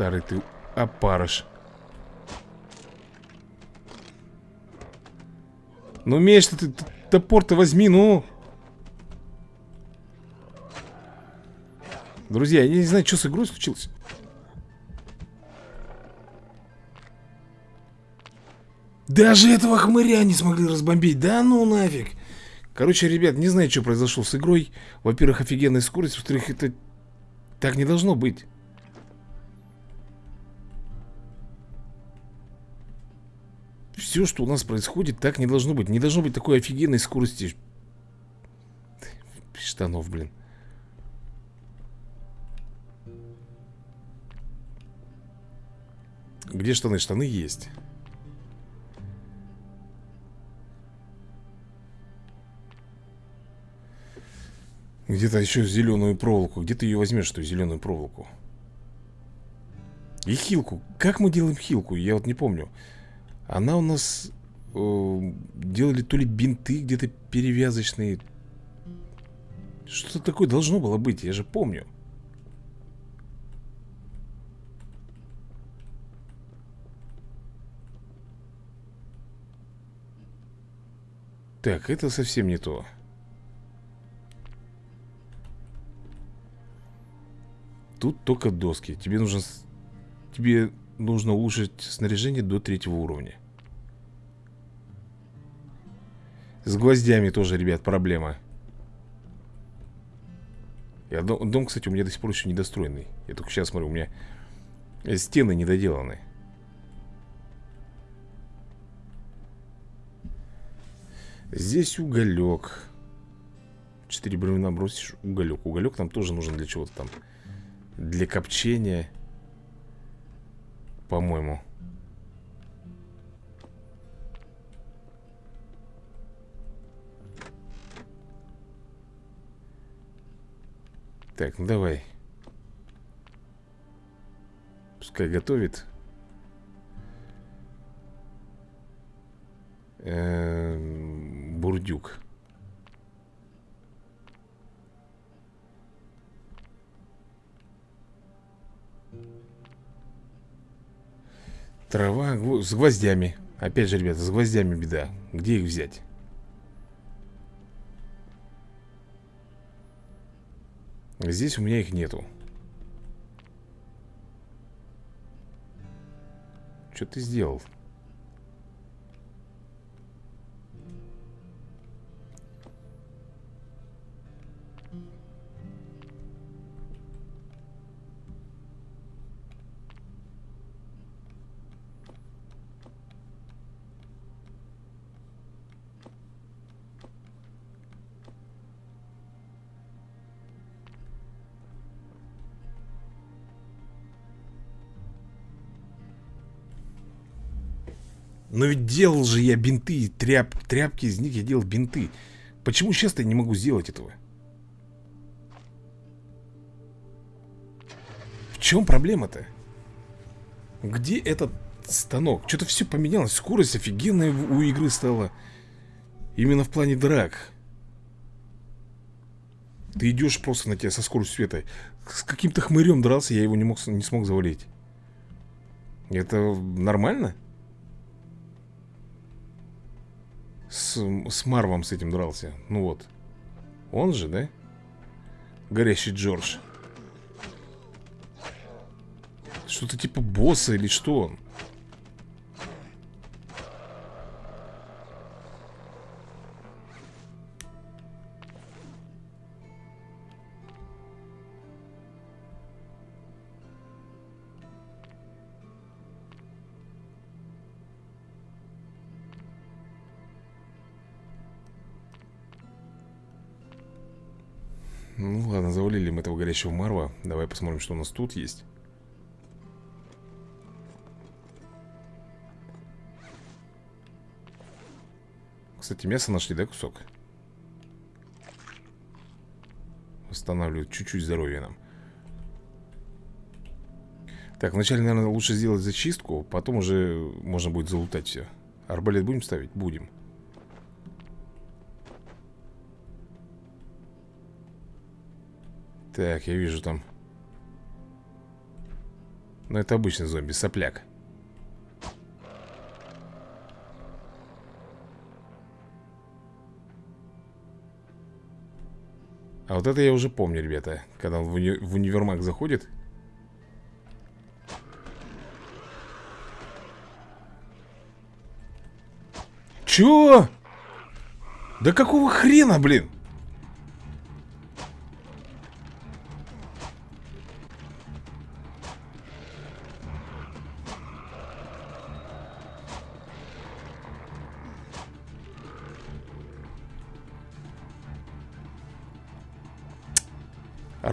Старый ты опарыш Ну, умеешь ты топор-то возьми, ну. Друзья, я не знаю, что с игрой случилось. Даже этого хмыря не смогли разбомбить. Да ну нафиг. Короче, ребят, не знаю, что произошло с игрой. Во-первых, офигенная скорость. Во-вторых, это так не должно быть. все, что у нас происходит, так не должно быть. Не должно быть такой офигенной скорости штанов, блин. Где штаны? Штаны есть. Где-то еще зеленую проволоку. Где ты ее возьмешь, эту зеленую проволоку? И хилку. Как мы делаем хилку? Я вот не помню. Она у нас э, Делали то ли бинты где-то перевязочные. Что-то такое должно было быть Я же помню. Так, это совсем не то. Тут только доски. Тебе нужно Тебе нужно улучшить снаряжение до третьего уровня С гвоздями тоже, ребят, проблема Я, дом, дом, кстати, у меня до сих пор еще недостроенный Я только сейчас смотрю, у меня стены недоделаны Здесь уголек. Четыре бревна бросишь, уголек. Уголек нам тоже нужен для чего-то там. Для копчения. По-моему. Так, ну давай. Пускай готовит. Эм, бурдюк. Трава с гвоздями. Опять же, ребята, с гвоздями беда. Где их взять? Здесь у меня их нету. Что ты сделал? Делал же я бинты, тряп, тряпки из них я делал бинты. Почему сейчас я не могу сделать этого? В чем проблема-то? Где этот станок? Что-то все поменялось. Скорость офигенная у игры стала. Именно в плане драк. Ты идешь просто на тебя со скоростью света. С каким-то хмырем дрался, я его не, мог, не смог завалить. Это нормально? С, Марвом с этим дрался. Ну вот. Он же, да? Горящий Джордж. Что-то типа босса или что он? Горящего Марва. Давай посмотрим, что у нас тут есть. Кстати, мясо нашли, да, кусок? Восстанавливает чуть-чуть здоровье нам. Так, вначале, наверное, лучше сделать зачистку Потом уже можно будет залутать все Арбалет будем ставить? Будем Так, я вижу там Ну, это обычный зомби, сопляк А вот это я уже помню, ребята Когда он в, уни в универмаг заходит Чё? Да какого хрена, блин?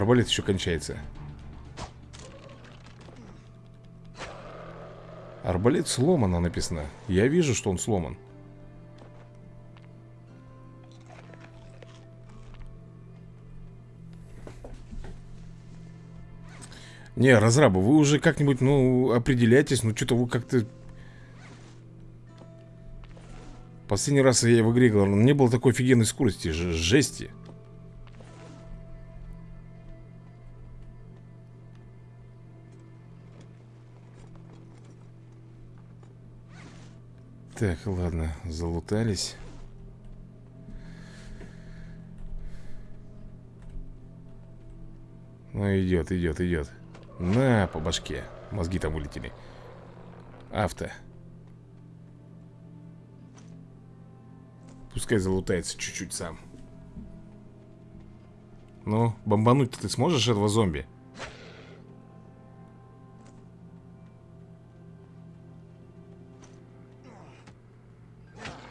Арбалет еще кончается Арбалет сломано написано. Я вижу, что он сломан. Не, разрабы, вы уже как-нибудь, ну, определяйтесь Ну, что-то вы как-то... Последний раз я в игре играл Не было такой офигенной скорости, жести Так, ладно, залутались Ну, идет, идет, идет на, по башке. Мозги там вылетели. Авто. Пускай залутается чуть-чуть сам. Ну, бомбануть-то ты сможешь этого зомби?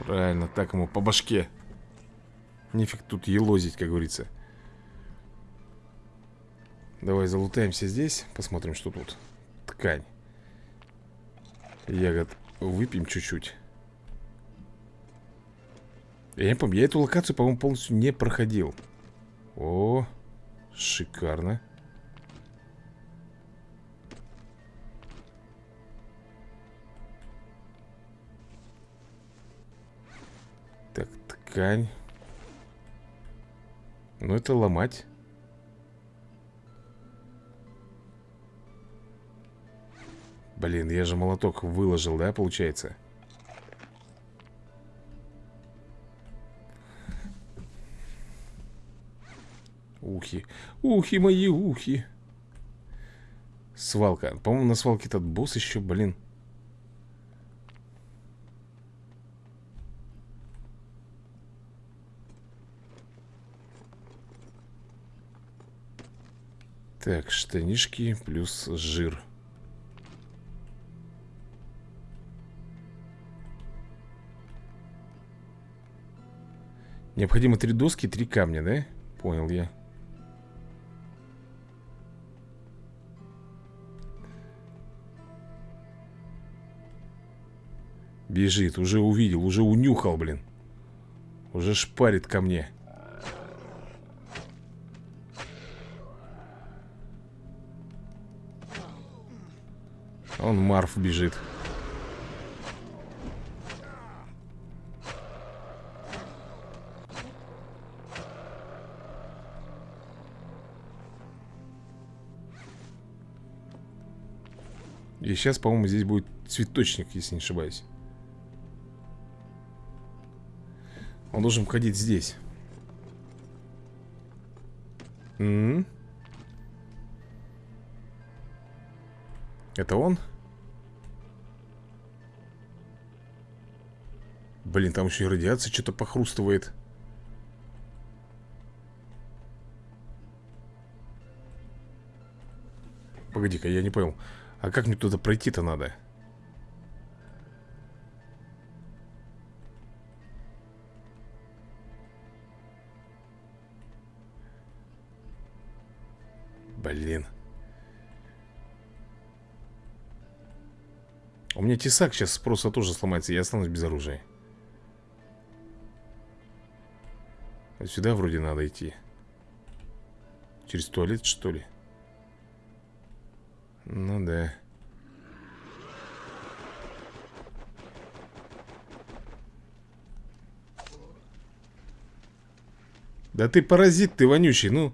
Правильно, так ему по башке. Нифиг тут елозить, как говорится. Давай залутаемся здесь Посмотрим, что тут. Ткань. Ягод выпьем чуть-чуть. Я не помню, я эту локацию, по-моему, полностью не проходил. О, шикарно ткань Ну, это ломать Блин, я же молоток выложил, да, получается? Ухи. Ухи мои, ухи. Свалка. По-моему, на свалке этот босс еще, блин. Так, штанишки плюс жир. Необходимо три доски три камня, да? Понял я. Бежит, уже увидел, уже унюхал, блин Уже шпарит ко мне Он Марф бежит И сейчас, по-моему, здесь будет цветочник, если не ошибаюсь Он должен входить здесь М -м -м. Это он? Блин, там еще и радиация что-то похрустывает Погоди-ка, я не понял а как мне туда пройти-то надо? Блин. У меня тесак сейчас просто тоже сломается, я останусь без оружия. Сюда вроде надо идти. Через туалет, что ли? Ну да. Да ты паразит, ты вонючий, ну.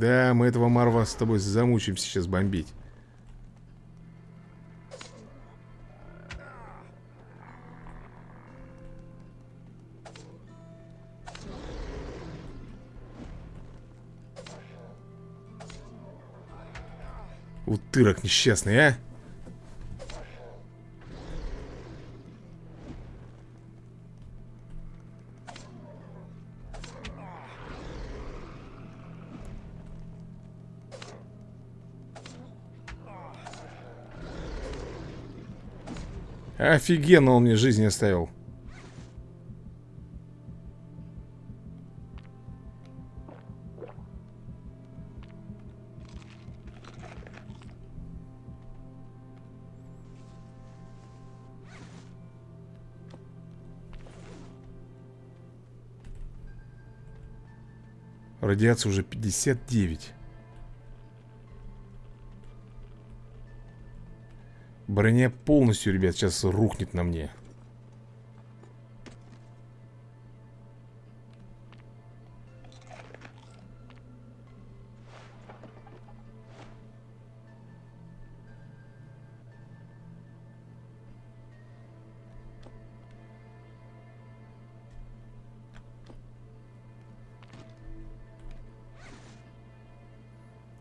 Да, мы этого Марва с тобой замучим сейчас бомбить. Утырок несчастный, а? Офигенно он мне жизнь оставил. Радиация уже 59 Броня полностью, ребят, сейчас рухнет на мне.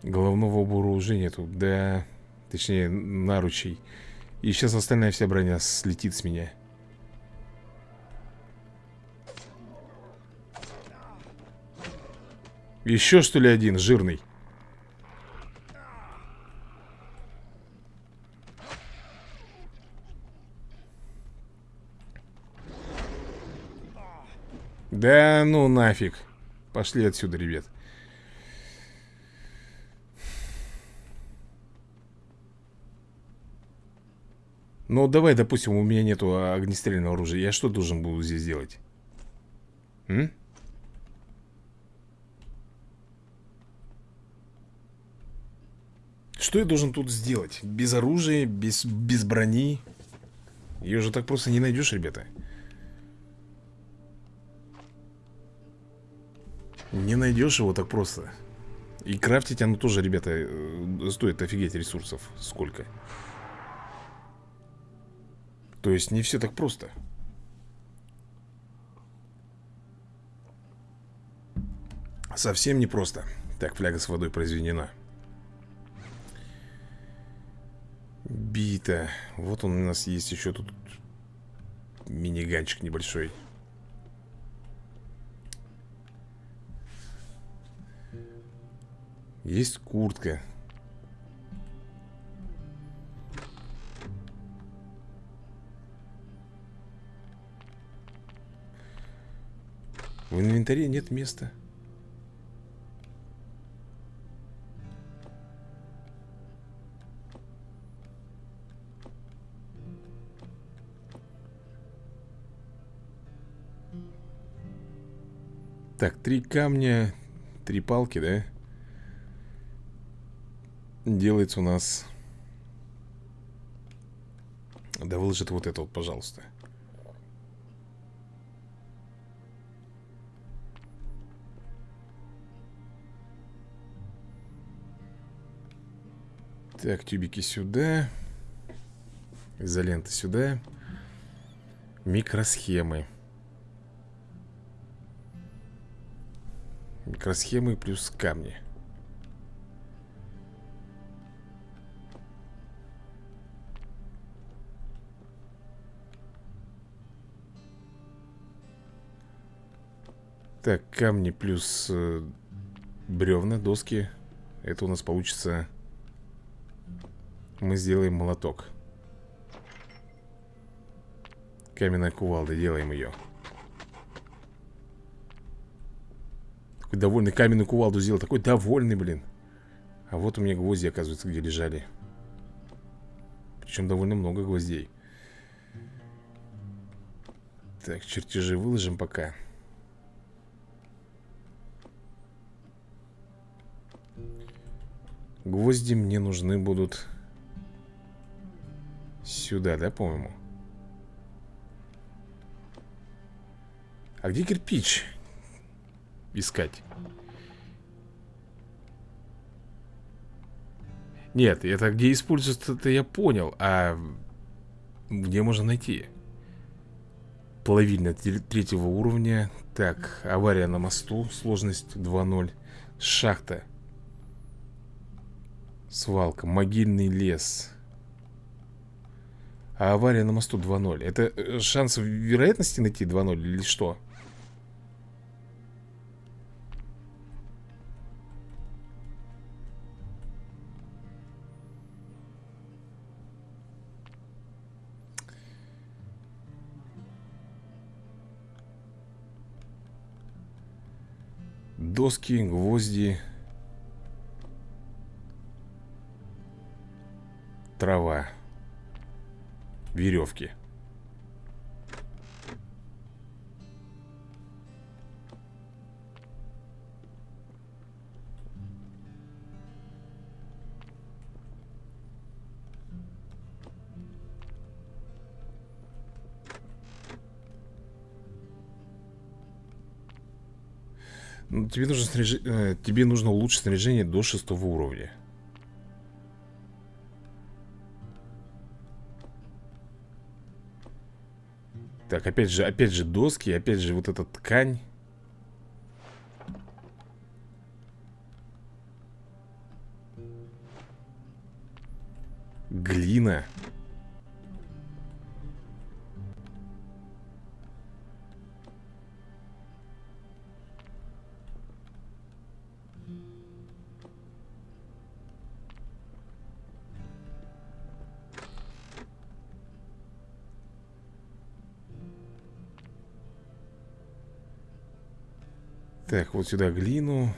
Головного убора нету Да, точнее, наручей И сейчас остальная вся броня слетит с меня. Еще что ли один, жирный? Да ну нафиг. Пошли отсюда, ребят Ну, давай, допустим, у меня нету огнестрельного оружия. Я что должен буду здесь делать? М? Что я должен тут сделать? Без оружия, без, без брони? Ее же так просто не найдешь, ребята. Не найдешь его так просто. И крафтить оно тоже, ребята, э, стоит офигеть ресурсов. Сколько? Сколько? То есть не все так просто. Совсем не просто. Так, фляга с водой произведена. Бита. Вот он у нас есть еще тут миниганчик небольшой. Есть куртка. В инвентаре нет места. Так, три камня, три палки, да? Делается у нас... Да выложит вот это вот, пожалуйста. Так, тюбики сюда. Изолента сюда. Микросхемы. Микросхемы плюс камни. Так, камни плюс э, бревна, доски. Это у нас получится мы сделаем молоток. Каменная кувалда, делаем ее. Такой довольный каменную кувалду сделал. Такой довольный, блин. А вот у меня гвозди, оказывается, где лежали. Причем довольно много гвоздей. Так, чертежи выложим пока. Гвозди мне нужны будут Сюда, да, по-моему? А где кирпич? Искать. Нет, это где используется, это я понял. А где можно найти? Половина третьего уровня. Так, авария на мосту. Сложность 2.0. Шахта. Свалка. Могильный лес. А авария на мосту 2-0. Это э, шанс вероятности найти 2-0 или что? Доски, гвозди Трава Веревки Ну, тебе нужно снаряж... Э, тебе нужно улучшить снаряжение до шестого уровня. Так, опять же, опять же доски, опять же вот эта ткань. Так, вот сюда глину.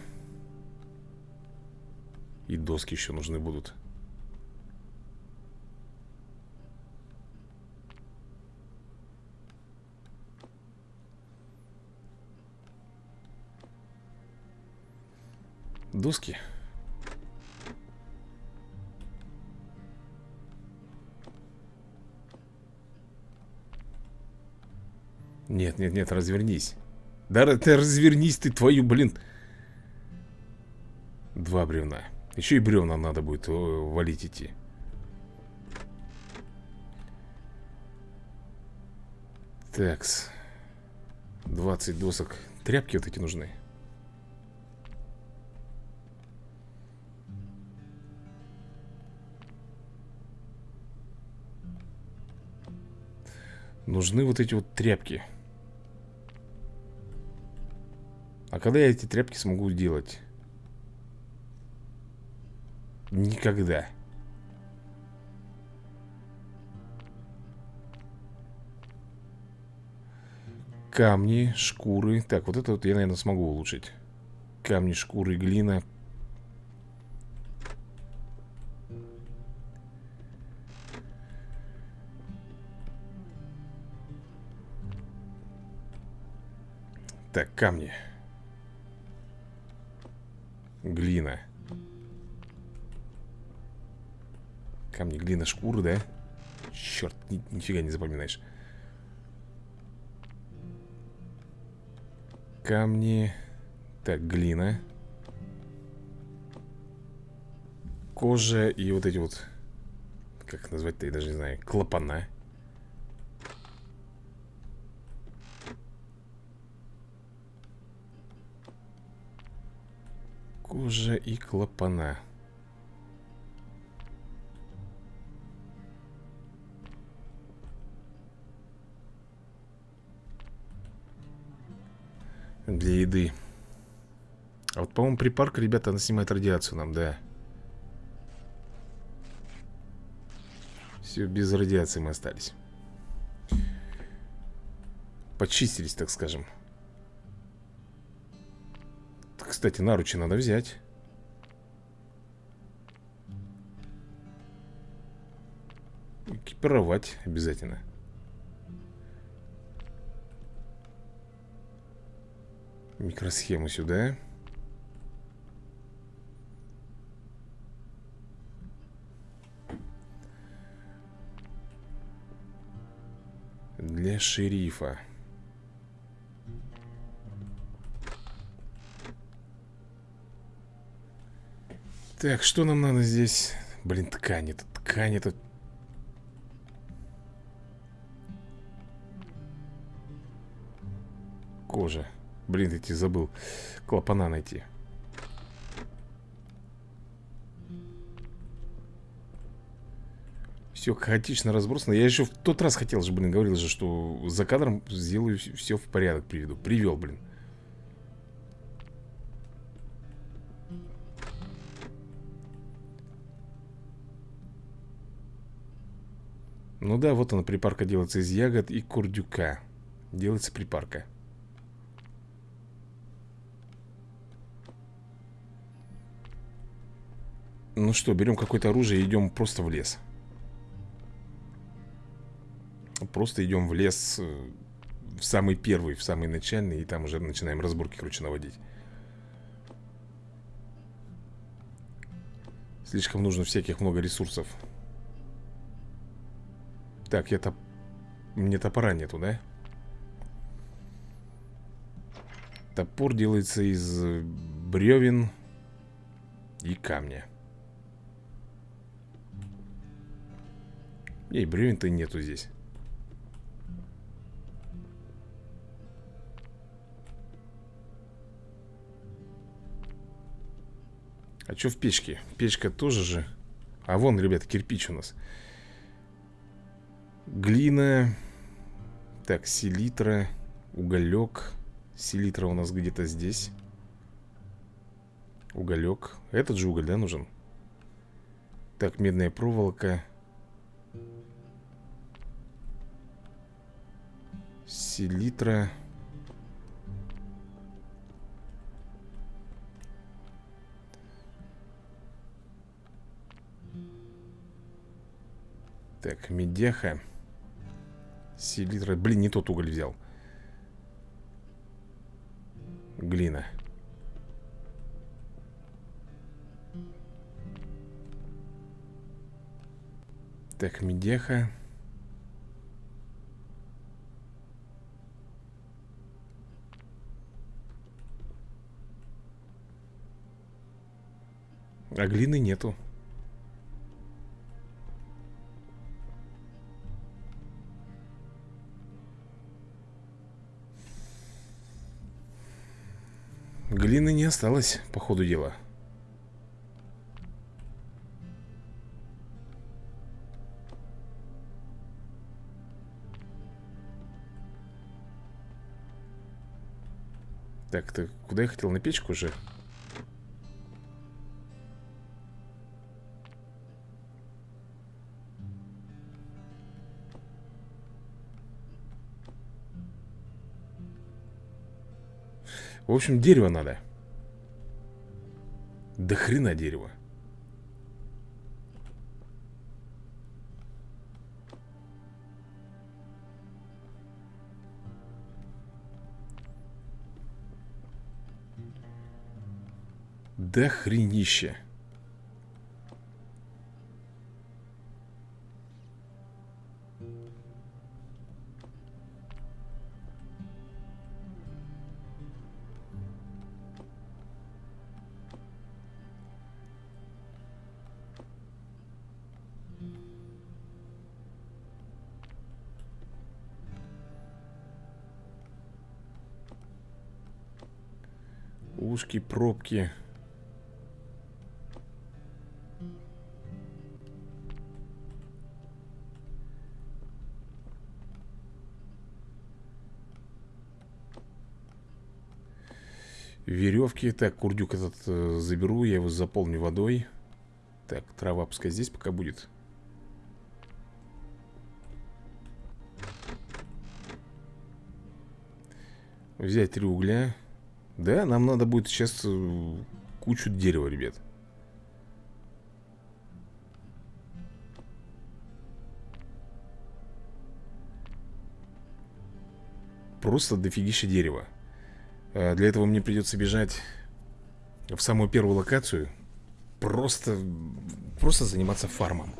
И доски еще нужны будут. Доски. Нет, нет, нет, развернись да ты развернись ты твою, блин. Два бревна. Еще и бревна надо будет валить идти. Такс. 20 досок. Тряпки вот эти нужны. Нужны вот эти вот тряпки. Когда я эти тряпки смогу делать? Никогда. Камни, шкуры. Так, вот это вот я, наверное, смогу улучшить. Камни, шкуры, глина. Так, камни. Камни. Глина. Камни, глина, шкуры, да? Черт, ни, нифига не запоминаешь. Камни. Так, глина. Кожа и вот эти вот Как назвать-то, я даже не знаю Клапана Кожа и клапана. Для еды. А вот, по-моему, припарка, ребята, она снимает радиацию нам, да. Все, без радиации мы остались. Почистились, так скажем. Кстати, наручи надо взять. Экипировать обязательно. Микросхему сюда. Для шерифа. Так, что нам надо здесь? Блин, ткань это, ткань это... Кожа. Блин, эти забыл. Клапана найти. Все хаотично разбросано. Я еще в тот раз хотел же, блин, говорил же, что за кадром сделаю все в порядок приведу. Привел, блин. Ну да, вот она, припарка делается из ягод и курдюка. Делается припарка. Ну что, берем какое-то оружие и идем просто в лес. Просто идем в лес э, в самый первый, в самый начальный, и там уже начинаем разборки, короче, наводить. Слишком нужно всяких много ресурсов. Так, я-то... Мне топора нету, да? Топор делается из бревен и камня И бревен-то нету здесь А что в печке? Печка тоже же А вон, ребят, кирпич у нас Глина Так, селитра Уголек. Селитра у нас где-то здесь. Уголек. Этот же уголь, да, нужен? Так, медная проволока. Селитра. Так, медяха Селитра Блин, не тот уголь взял. Глина. Так, медеха. А глины нету осталось, по ходу дела Так, ты куда я хотел? На печку уже? В общем, дерево надо До хрена дерева До хренища Ушки, пробки. Веревки. Так, курдюк этот э, заберу Я его заполню водой. Так, трава пускай здесь пока будет. Взять три угля Да, нам надо будет сейчас э, Кучу дерева, ребят. Просто дофигища дерева. Э, для этого мне придется бежать в самую первую локацию. Просто, просто заниматься фармом.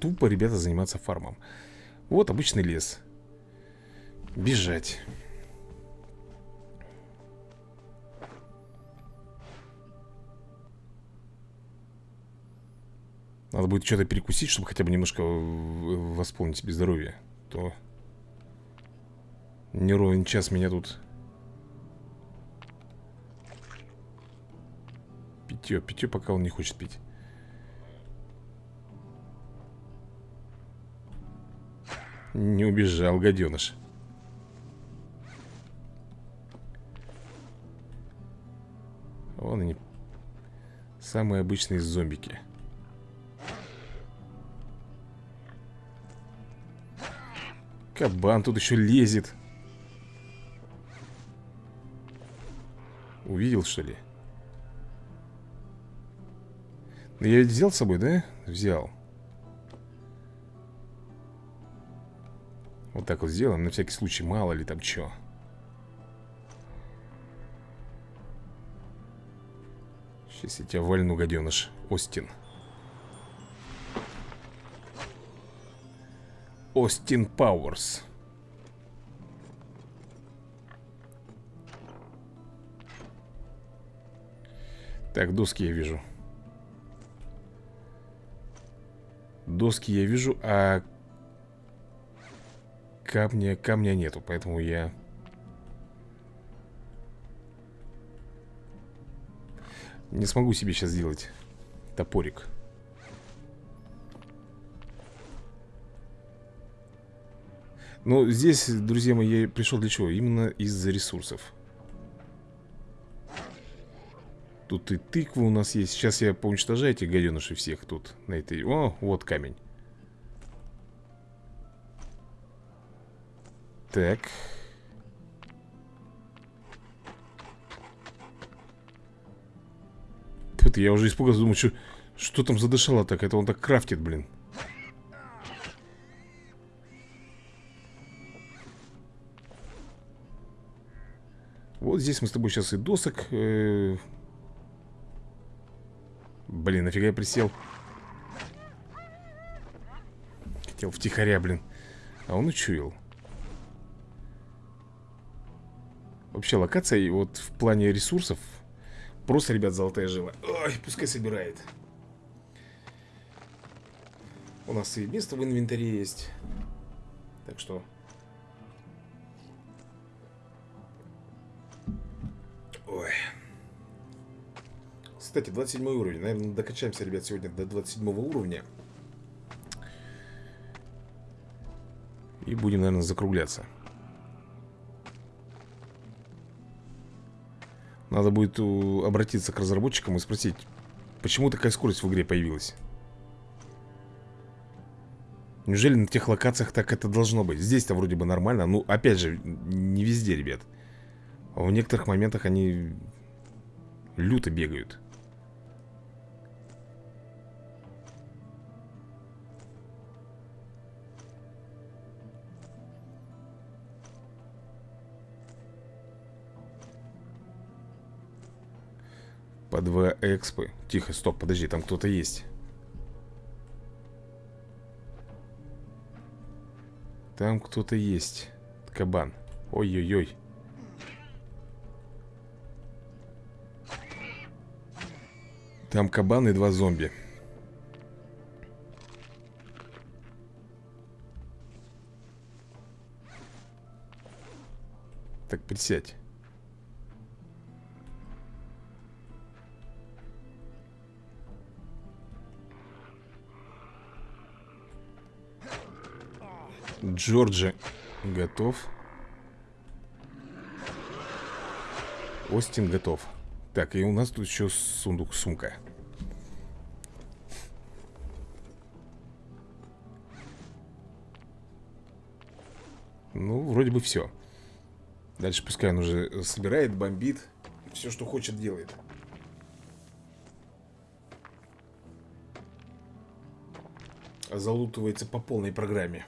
Тупо, ребята, заниматься фармом. Вот обычный лес. Бежать Надо будет что-то перекусить, чтобы хотя бы немножко восполнить себе здоровье То не ровен час меня тут питье. Питье пока он не хочет пить. Не убежал, гаденыш. Вон они. Самые обычные зомбики. Кабан тут еще лезет. Увидел, что ли? Я ведь взял с собой, да? Взял Вот так вот сделаем, на всякий случай, мало ли там что Сейчас я тебя вальну, гаденыш Остин Остин Пауэрс Так, доски я вижу Доски я вижу, а камня, камня нету, поэтому я не смогу себе сейчас сделать топорик. Но здесь, друзья мои, я пришел для чего? Именно из-за ресурсов. Тут и тыквы у нас есть. Сейчас я поуничтожаю этих гаденышей всех тут. На этой... О, вот камень. Так. Тут я уже испугался, думаю, что, что там задышало так? Это он так крафтит, блин. Вот здесь мы с тобой сейчас и досок э, Блин, нафига я присел? Хотел втихаря, блин. А он учуял. Вообще локация вот в плане ресурсов Просто, ребят, золотая жила. Ой, пускай собирает. У нас и место в инвентаре есть. Так что Ой кстати, 27 уровень. Наверное, докачаемся, ребят, сегодня до 27 уровня. И будем, наверное, закругляться. Надо будет обратиться к разработчикам и спросить, почему такая скорость в игре появилась. Неужели на тех локациях так это должно быть? Здесь-то вроде бы нормально. Ну, опять же, не везде, ребят. А в некоторых моментах они люто бегают. По два экспы. Тихо, стоп, подожди, там кто-то есть. Там кто-то есть. Кабан. Ой-ой-ой Там кабан и два зомби Так, присядь Джорджи готов. Остин готов. Так, и у нас тут еще сундук-сумка. Вроде бы все. Дальше пускай он уже собирает, бомбит. Все, что хочет, делает. Залутывается по полной программе.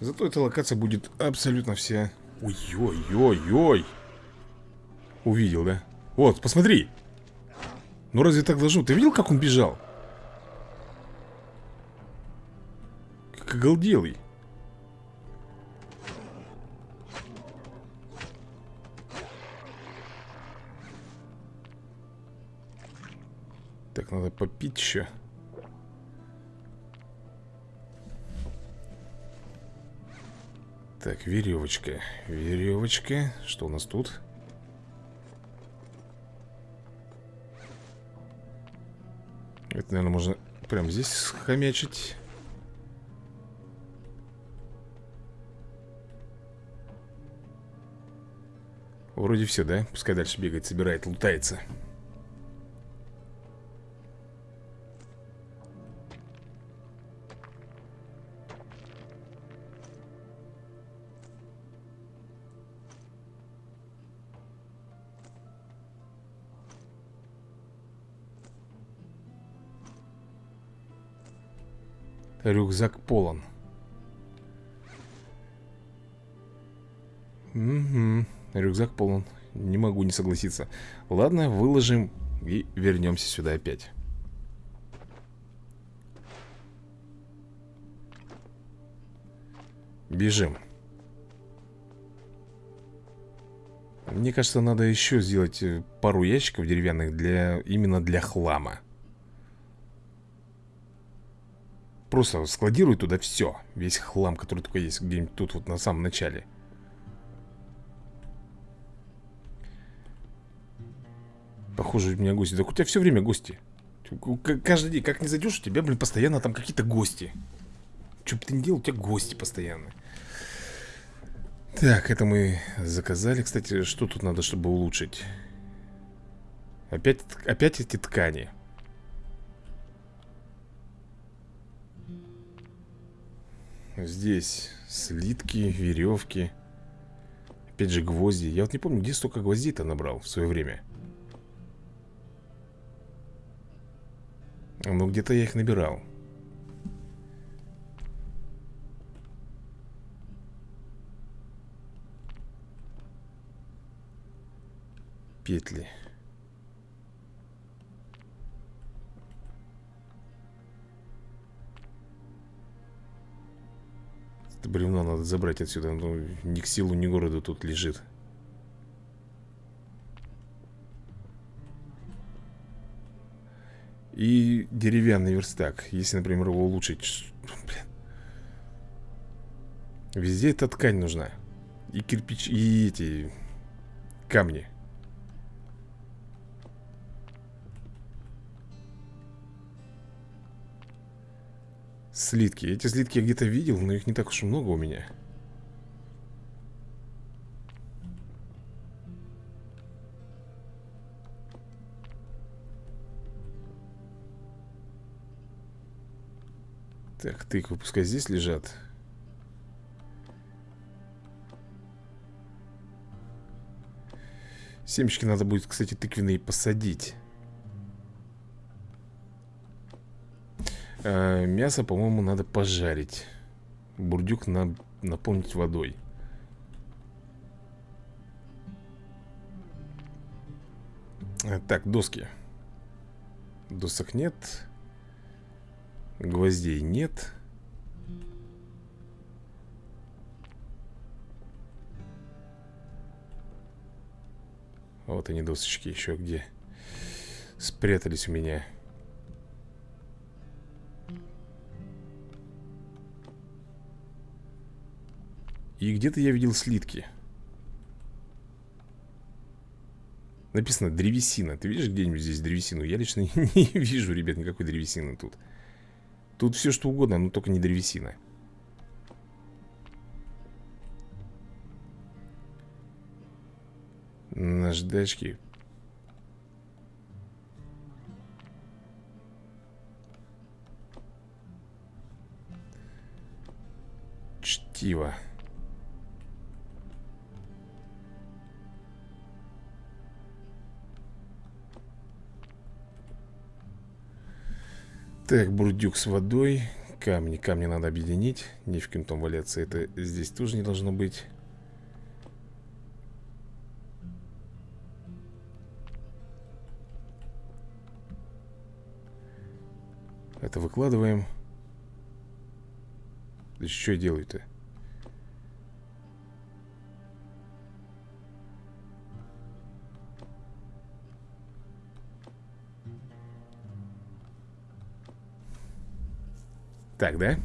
Зато эта локация будет абсолютно вся... Ой-ой-ой-ой! Увидел, да? Вот, посмотри! Ну разве так должно? Ты видел, как он бежал? Как оголделый. Так, надо попить еще. Так, веревочка Веревочка Что у нас тут? Это, наверное, можно прямо здесь схомячить Вроде все, да? Пускай дальше бегает, собирает, лутается Рюкзак полон. Угу, рюкзак полон. Не могу не согласиться. Ладно, выложим и вернемся сюда опять. Бежим. Мне кажется, надо еще сделать э, пару ящиков деревянных для именно для хлама. Просто складирую туда все. Весь хлам, который только есть где-нибудь тут вот на самом начале. Похоже, у меня гости. Так у тебя все время гости. Каждый день, как не зайдешь, у тебя, блин, постоянно там какие-то гости. Что бы ты ни делал, у тебя гости постоянно. Так, это мы заказали. Кстати, что тут надо, чтобы улучшить? Опять, опять эти ткани. Здесь слитки, веревки. Опять же гвозди. Я вот не помню, где столько гвоздей-то набрал в свое время. Ну, где-то я их набирал. петли Это бревно надо забрать отсюда Ну, ни к силу, ни городу тут лежит. И деревянный верстак Если, например, его улучшить Блин. Везде эта ткань нужна. И кирпич, и эти камни Слитки. Эти слитки я где-то видел, но их не так уж и много у меня. Так, тыквы пускай здесь лежат. Семечки надо будет, кстати, тыквенные посадить. Э, Мясо, по-моему, надо пожарить. Бурдюк на, наполнить водой. Э, Так, доски. Досок нет. Гвоздей нет. Вот они досочки еще где Спрятались у меня И где-то я видел слитки. Написано древесина Ты видишь где-нибудь здесь древесину? Я лично не вижу, ребят, никакой древесины тут. Тут все что угодно, но только не древесина. Наждачки. Чтиво Так, бурдюк с водой. Камни, камни надо объединить. Не в кем там валяться, это здесь тоже не должно быть. Это выкладываем. Что я делаю-то? Так, да?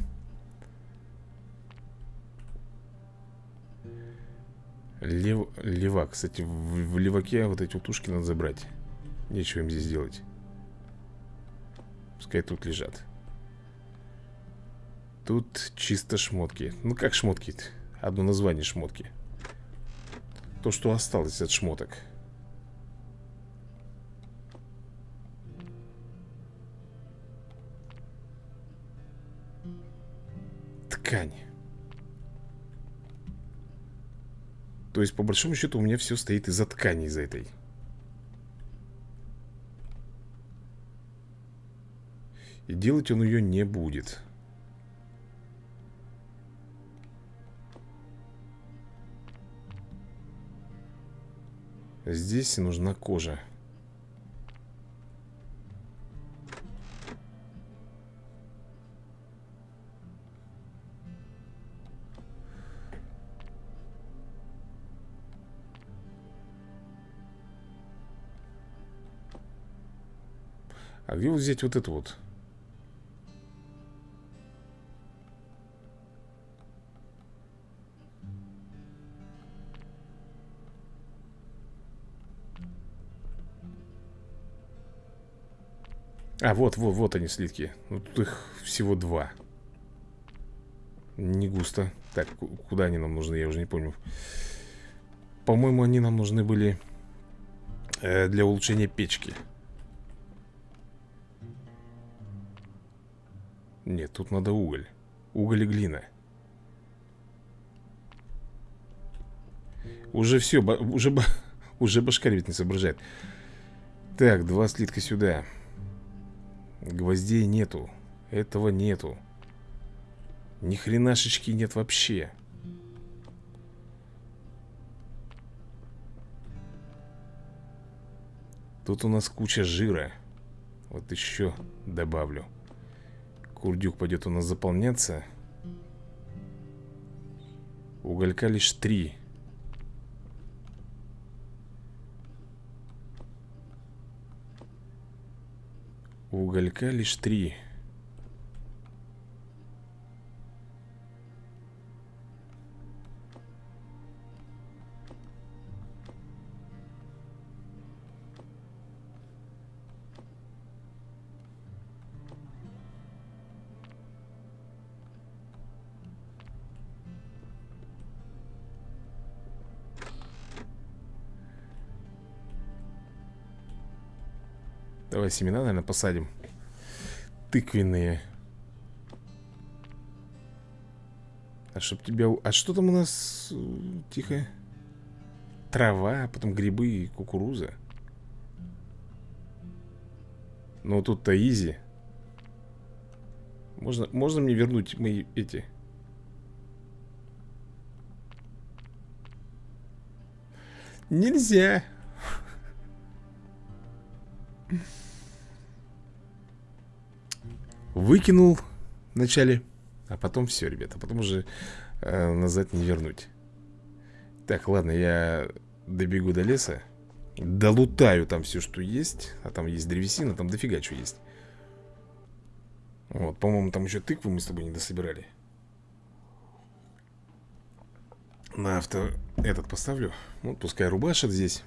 Лев... Левак. Кстати, в, в леваке вот эти утушки надо забрать. Нечего им здесь делать. Пускай тут лежат. Тут чисто шмотки. Ну как шмотки? -то? Одно название шмотки. То, что осталось от шмоток. ткань. То есть, по большому счету, у меня все стоит из-за ткани, из-за этой. И делать он ее не будет. Здесь нужна кожа. Где вот взять вот это вот? А, вот, вот, вот они слитки. Ну, тут их всего два. Не густо. Так, куда они нам нужны, я уже не помню. По-моему, они нам нужны были э, Для улучшения печки Нет, тут надо уголь. Уголь и глина. Уже все, уже, уже башкарь ведь не соображает. Так, два слитка сюда. Гвоздей нету. Этого нету. Ни хренашечки нет вообще. Тут у нас куча жира. Вот еще добавлю Курдюк пойдет у нас заполняться. Уголька лишь три. Уголька лишь три Давай семена, наверное, посадим. Тыквенные. А чтоб тебя... А что там у нас? Тихо? Трава, потом грибы и кукуруза. Ну тут-то изи. Можно, можно мне вернуть мои эти? Нельзя Выкинул вначале А потом все, ребята Потом уже э, назад не вернуть. Так, ладно, я добегу до леса Долутаю там все, что есть А там есть древесина, там дофига что есть. Вот, по-моему, там еще тыквы мы с тобой не дособирали На авто этот поставлю. Вот, ну, пускай рубашит здесь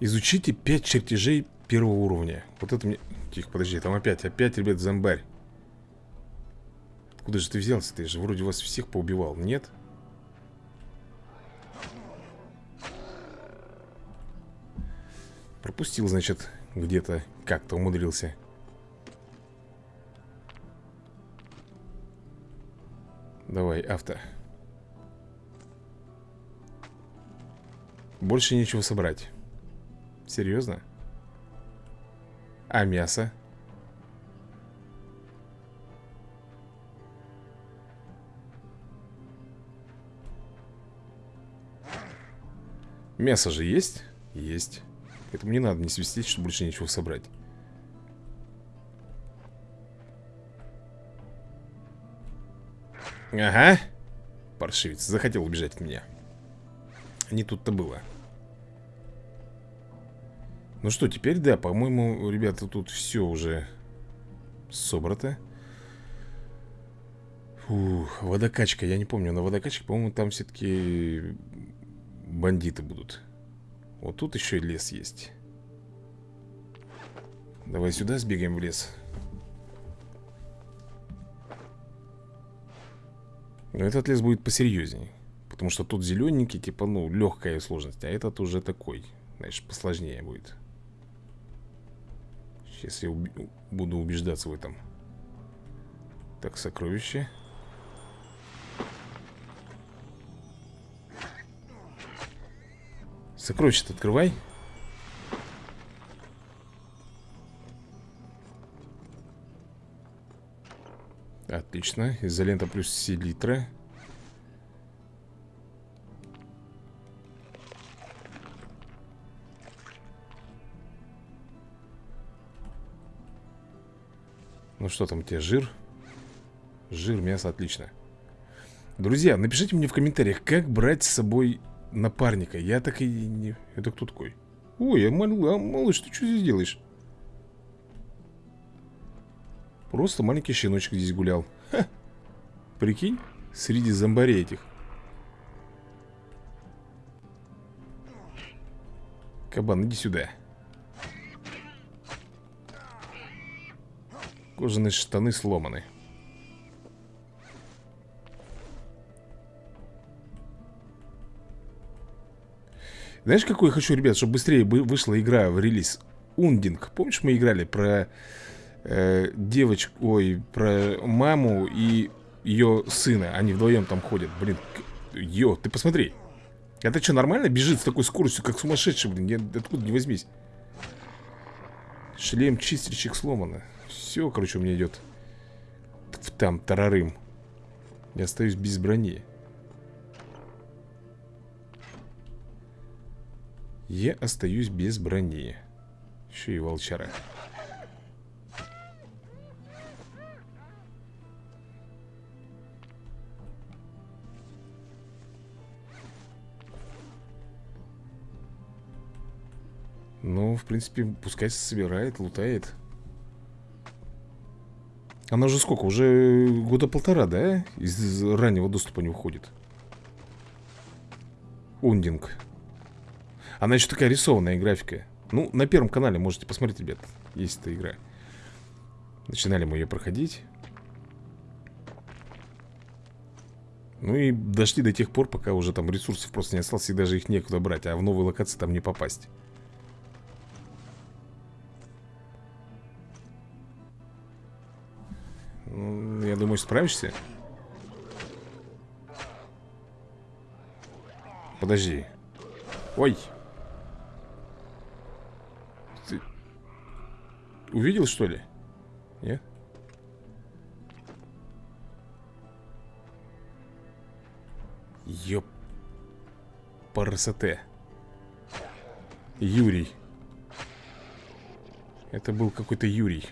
Изучите 5 чертежей первого уровня. Вот это мне... Тихо, подожди, там опять, опять, ребят, зомбарь. Откуда же ты взялся? Ты же вроде вас всех поубивал, нет? Пропустил, значит, где-то Как-то умудрился. Давай, авто. Больше нечего собрать Серьезно? А мясо? Мясо же есть? Есть Поэтому не надо не свистеть, чтобы больше нечего собрать Ага Паршивец, захотел убежать от меня Не тут-то было ну что, теперь, да, по-моему, ребята, тут все уже собрато. Фух, водокачка, я не помню, на водокачке, по-моему, там все-таки бандиты будут. Вот тут еще и лес есть. Давай сюда сбегаем в лес. Но этот лес будет посерьезней. Потому что тут зелененький, типа, ну, легкая сложность. А этот уже такой, знаешь, посложнее будет. Сейчас я уб... буду убеждаться в этом. Так, сокровище. Сокровище открывай. Отлично. Изолента плюс селитра. Ну что там у тебя, жир? Жир, мясо, отлично Друзья, напишите мне в комментариях, как брать с собой напарника Я так и не... Это кто такой? Ой, а, мал... а малыш, ты что здесь делаешь? Просто маленький щеночек здесь гулял Ха. Прикинь, среди зомбарей этих Кабан, иди сюда Кожаные штаны сломаны Знаешь, какой я хочу, ребят, чтобы быстрее вышла игра в релиз? Ундинг. Помнишь, мы играли про э, девочку, ой, про маму и ее сына. Они вдвоем там ходят. Блин, ё, ты посмотри. Это что, нормально бежит с такой скоростью, как сумасшедший, блин? Я, откуда не возьмись. Шлем чистильщик сломано. Все, короче, у меня идет там тарарым. Я остаюсь без брони. Я остаюсь без брони. Еще и волчара. Ну, в принципе, пускай собирает, лутает. Она уже сколько? Уже года полтора, да? Из раннего доступа не уходит. Ундинг. Она еще такая рисованная графика. Ну, на первом канале можете посмотреть, ребят. Есть эта игра. Начинали мы ее проходить. Ну и дошли до тех пор, пока уже там ресурсов просто не осталось, и даже их некуда брать, а в новые локации там не попасть. Я думаю, справишься. Подожди. Ой. Ты увидел, что ли? Нет? Ёп. Парасоте. Юрий. Это был какой-то Юрий.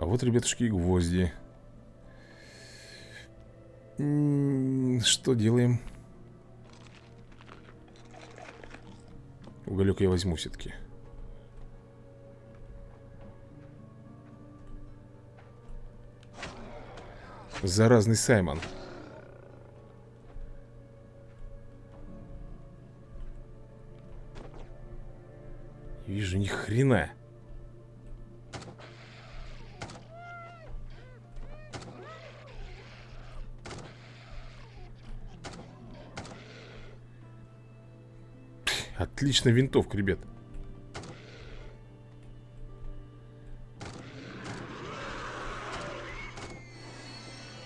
А вот, ребятушки, и гвозди. что делаем? Уголек я возьму все-таки. Заразный Саймон. Вижу, ни хрена. Отличная винтовка, ребят.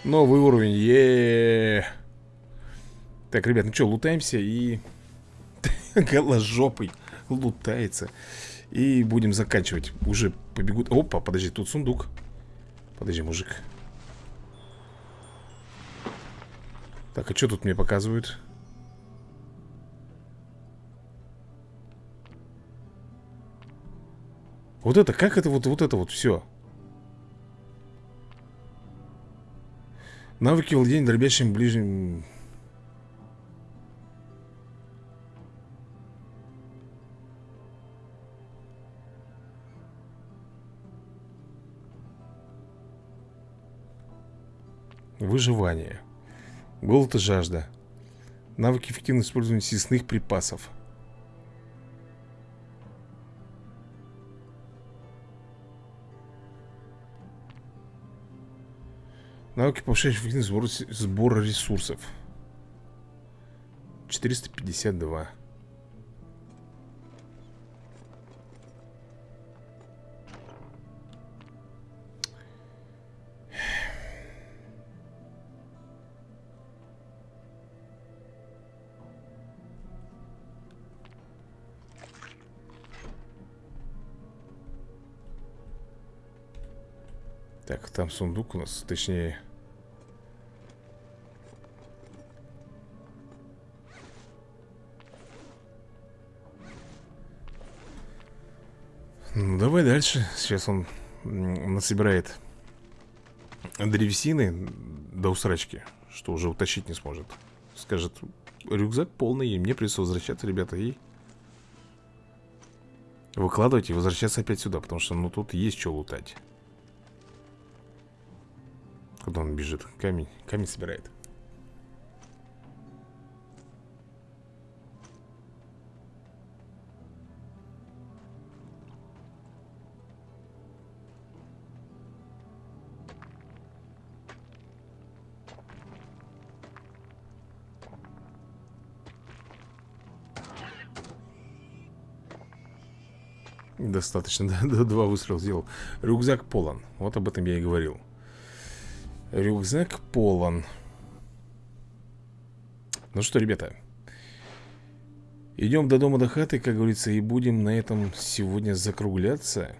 Новый уровень, е, -е, -е. Так, ребят, ну что, лутаемся и Голожопый лутается. И будем заканчивать. Уже побегут, опа, подожди, тут сундук. Подожди, мужик. Так, а что тут мне показывают? Вот это, как это вот, вот это вот все? Навыки владения дробящим ближним... Выживание. Голод и жажда. Навыки эффективного использования съестных припасов. Навыки повышающие эффективность сбора ресурсов. 452 там сундук у нас, точнее... Ну, давай дальше. Сейчас он насобирает древесины до усрачки, что уже утащить не сможет. Скажет, рюкзак полный, и мне придется возвращаться, ребята, и... Выкладывать и возвращаться опять сюда, потому что, ну, тут есть что лутать. Куда он бежит? Камень, камень собирает. Достаточно, да, два выстрела сделал Рюкзак полон, вот об этом я и говорил Рюкзак полон. Ну что, ребята Идем до дома до хаты, как говорится И будем на этом сегодня закругляться.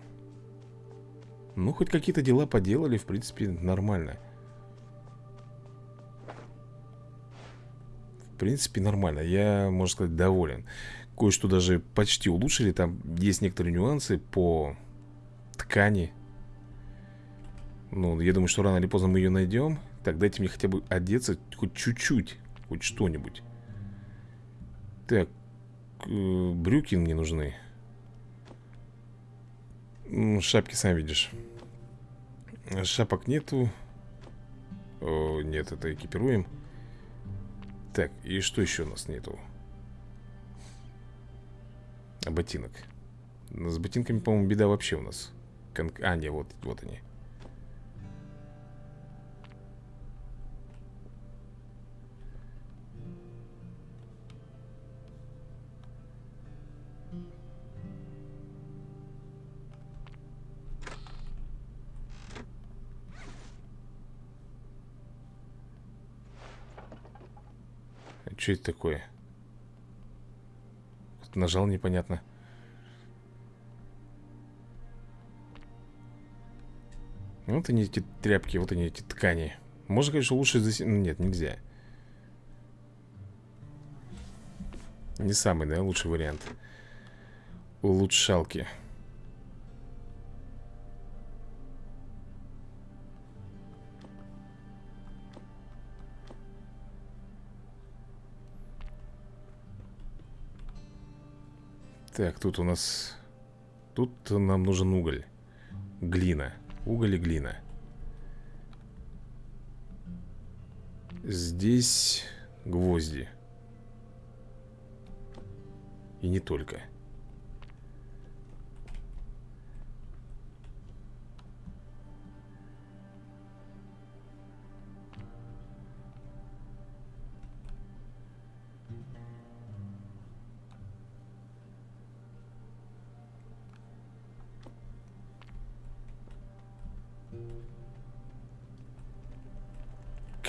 Ну, хоть какие-то дела поделали, в принципе, нормально. В принципе, нормально Я, можно сказать, доволен. Кое-что даже почти улучшили Там есть некоторые нюансы по ткани Ну, я думаю, что рано или поздно мы ее найдем Так, дайте мне хотя бы одеться Хоть чуть-чуть, хоть что-нибудь. Так, э, брюки мне нужны. Шапки, сам видишь. Шапок нету. О, Нет, это экипируем. Так, и что еще у нас нету? А ботинок. С ботинками, по-моему, беда вообще у нас. Кон... А, не, вот, вот они что это такое? Нажал непонятно. Вот они эти тряпки, вот они эти ткани. Можно, конечно, лучше здесь... Нет, нельзя. Не самый, да, лучший вариант. Улучшалки Так, тут у нас... Тут нам нужен уголь. Глина. Уголь и глина. Здесь гвозди. И не только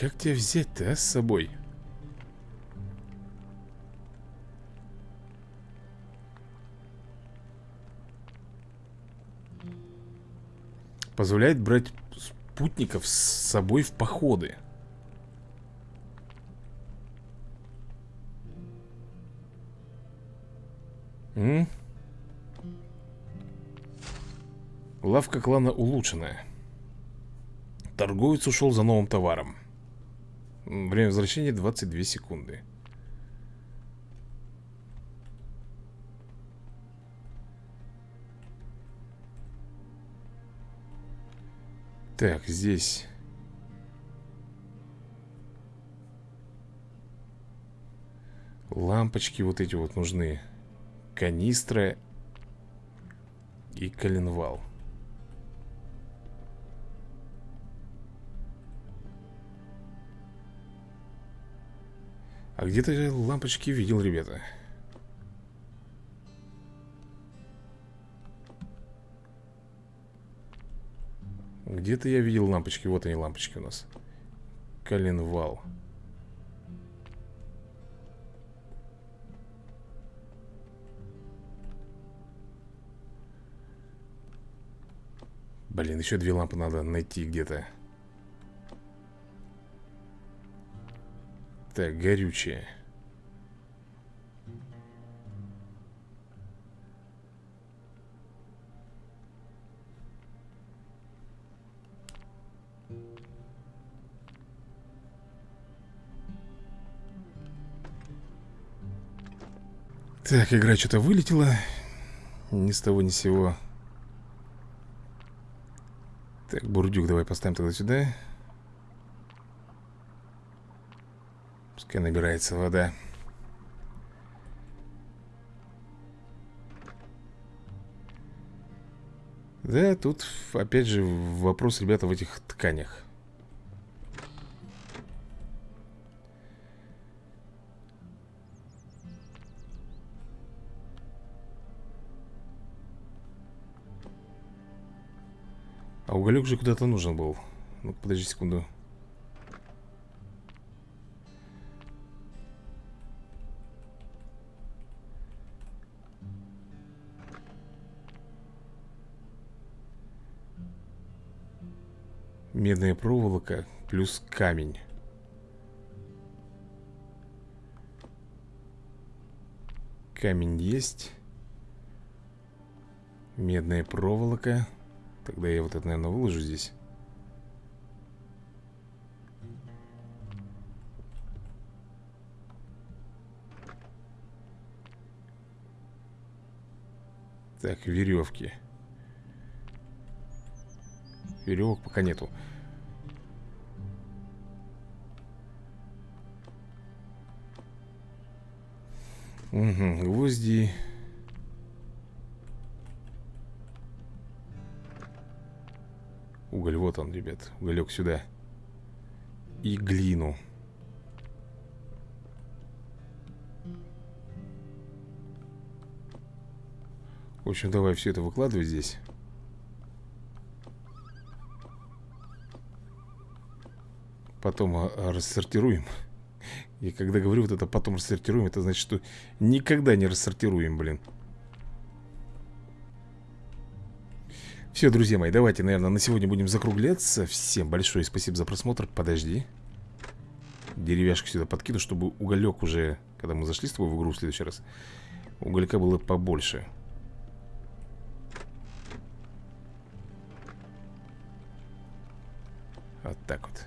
Как тебя взять-то, а, с собой? Позволяет брать спутников с собой в походы М? Лавка клана улучшенная Торговец ушел за новым товаром Время возвращения 22 секунды. Так, здесь. Лампочки вот эти вот нужны. Канистра И коленвал А где-то я лампочки видел, ребята? Где-то я видел лампочки Вот они лампочки у нас. Коленвал. Блин, еще две лампы надо найти где-то Так, горючее? Так, игра что-то вылетела. Ни с того ни с сего. Так, бурдюк давай поставим тогда сюда Пускай набирается вода? Да, тут опять же вопрос, ребята, в этих тканях. А уголек же куда-то нужен был. Ну подожди секунду Медная проволока плюс камень. Камень есть. Медная проволока. Тогда я вот это, наверное, выложу здесь. Так, веревки. Веревок пока нету Угу, гвозди. Уголь, вот он, ребят Уголек сюда. И глину. В общем, давай все это выкладывай здесь. Потом а, рассортируем И когда говорю вот это потом рассортируем Это значит, что никогда не рассортируем, блин. Все, друзья мои, давайте, наверное, на сегодня будем закругляться. Всем большое спасибо за просмотр. Подожди. Деревяшку сюда подкину, чтобы уголек уже Когда мы зашли с тобой в игру в следующий раз Уголька было побольше. Вот так вот.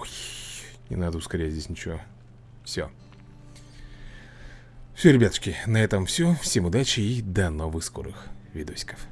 Ой, Не надо ускорять здесь ничего Все Все, ребятушки, на этом все Всем удачи и до новых скорых видосиков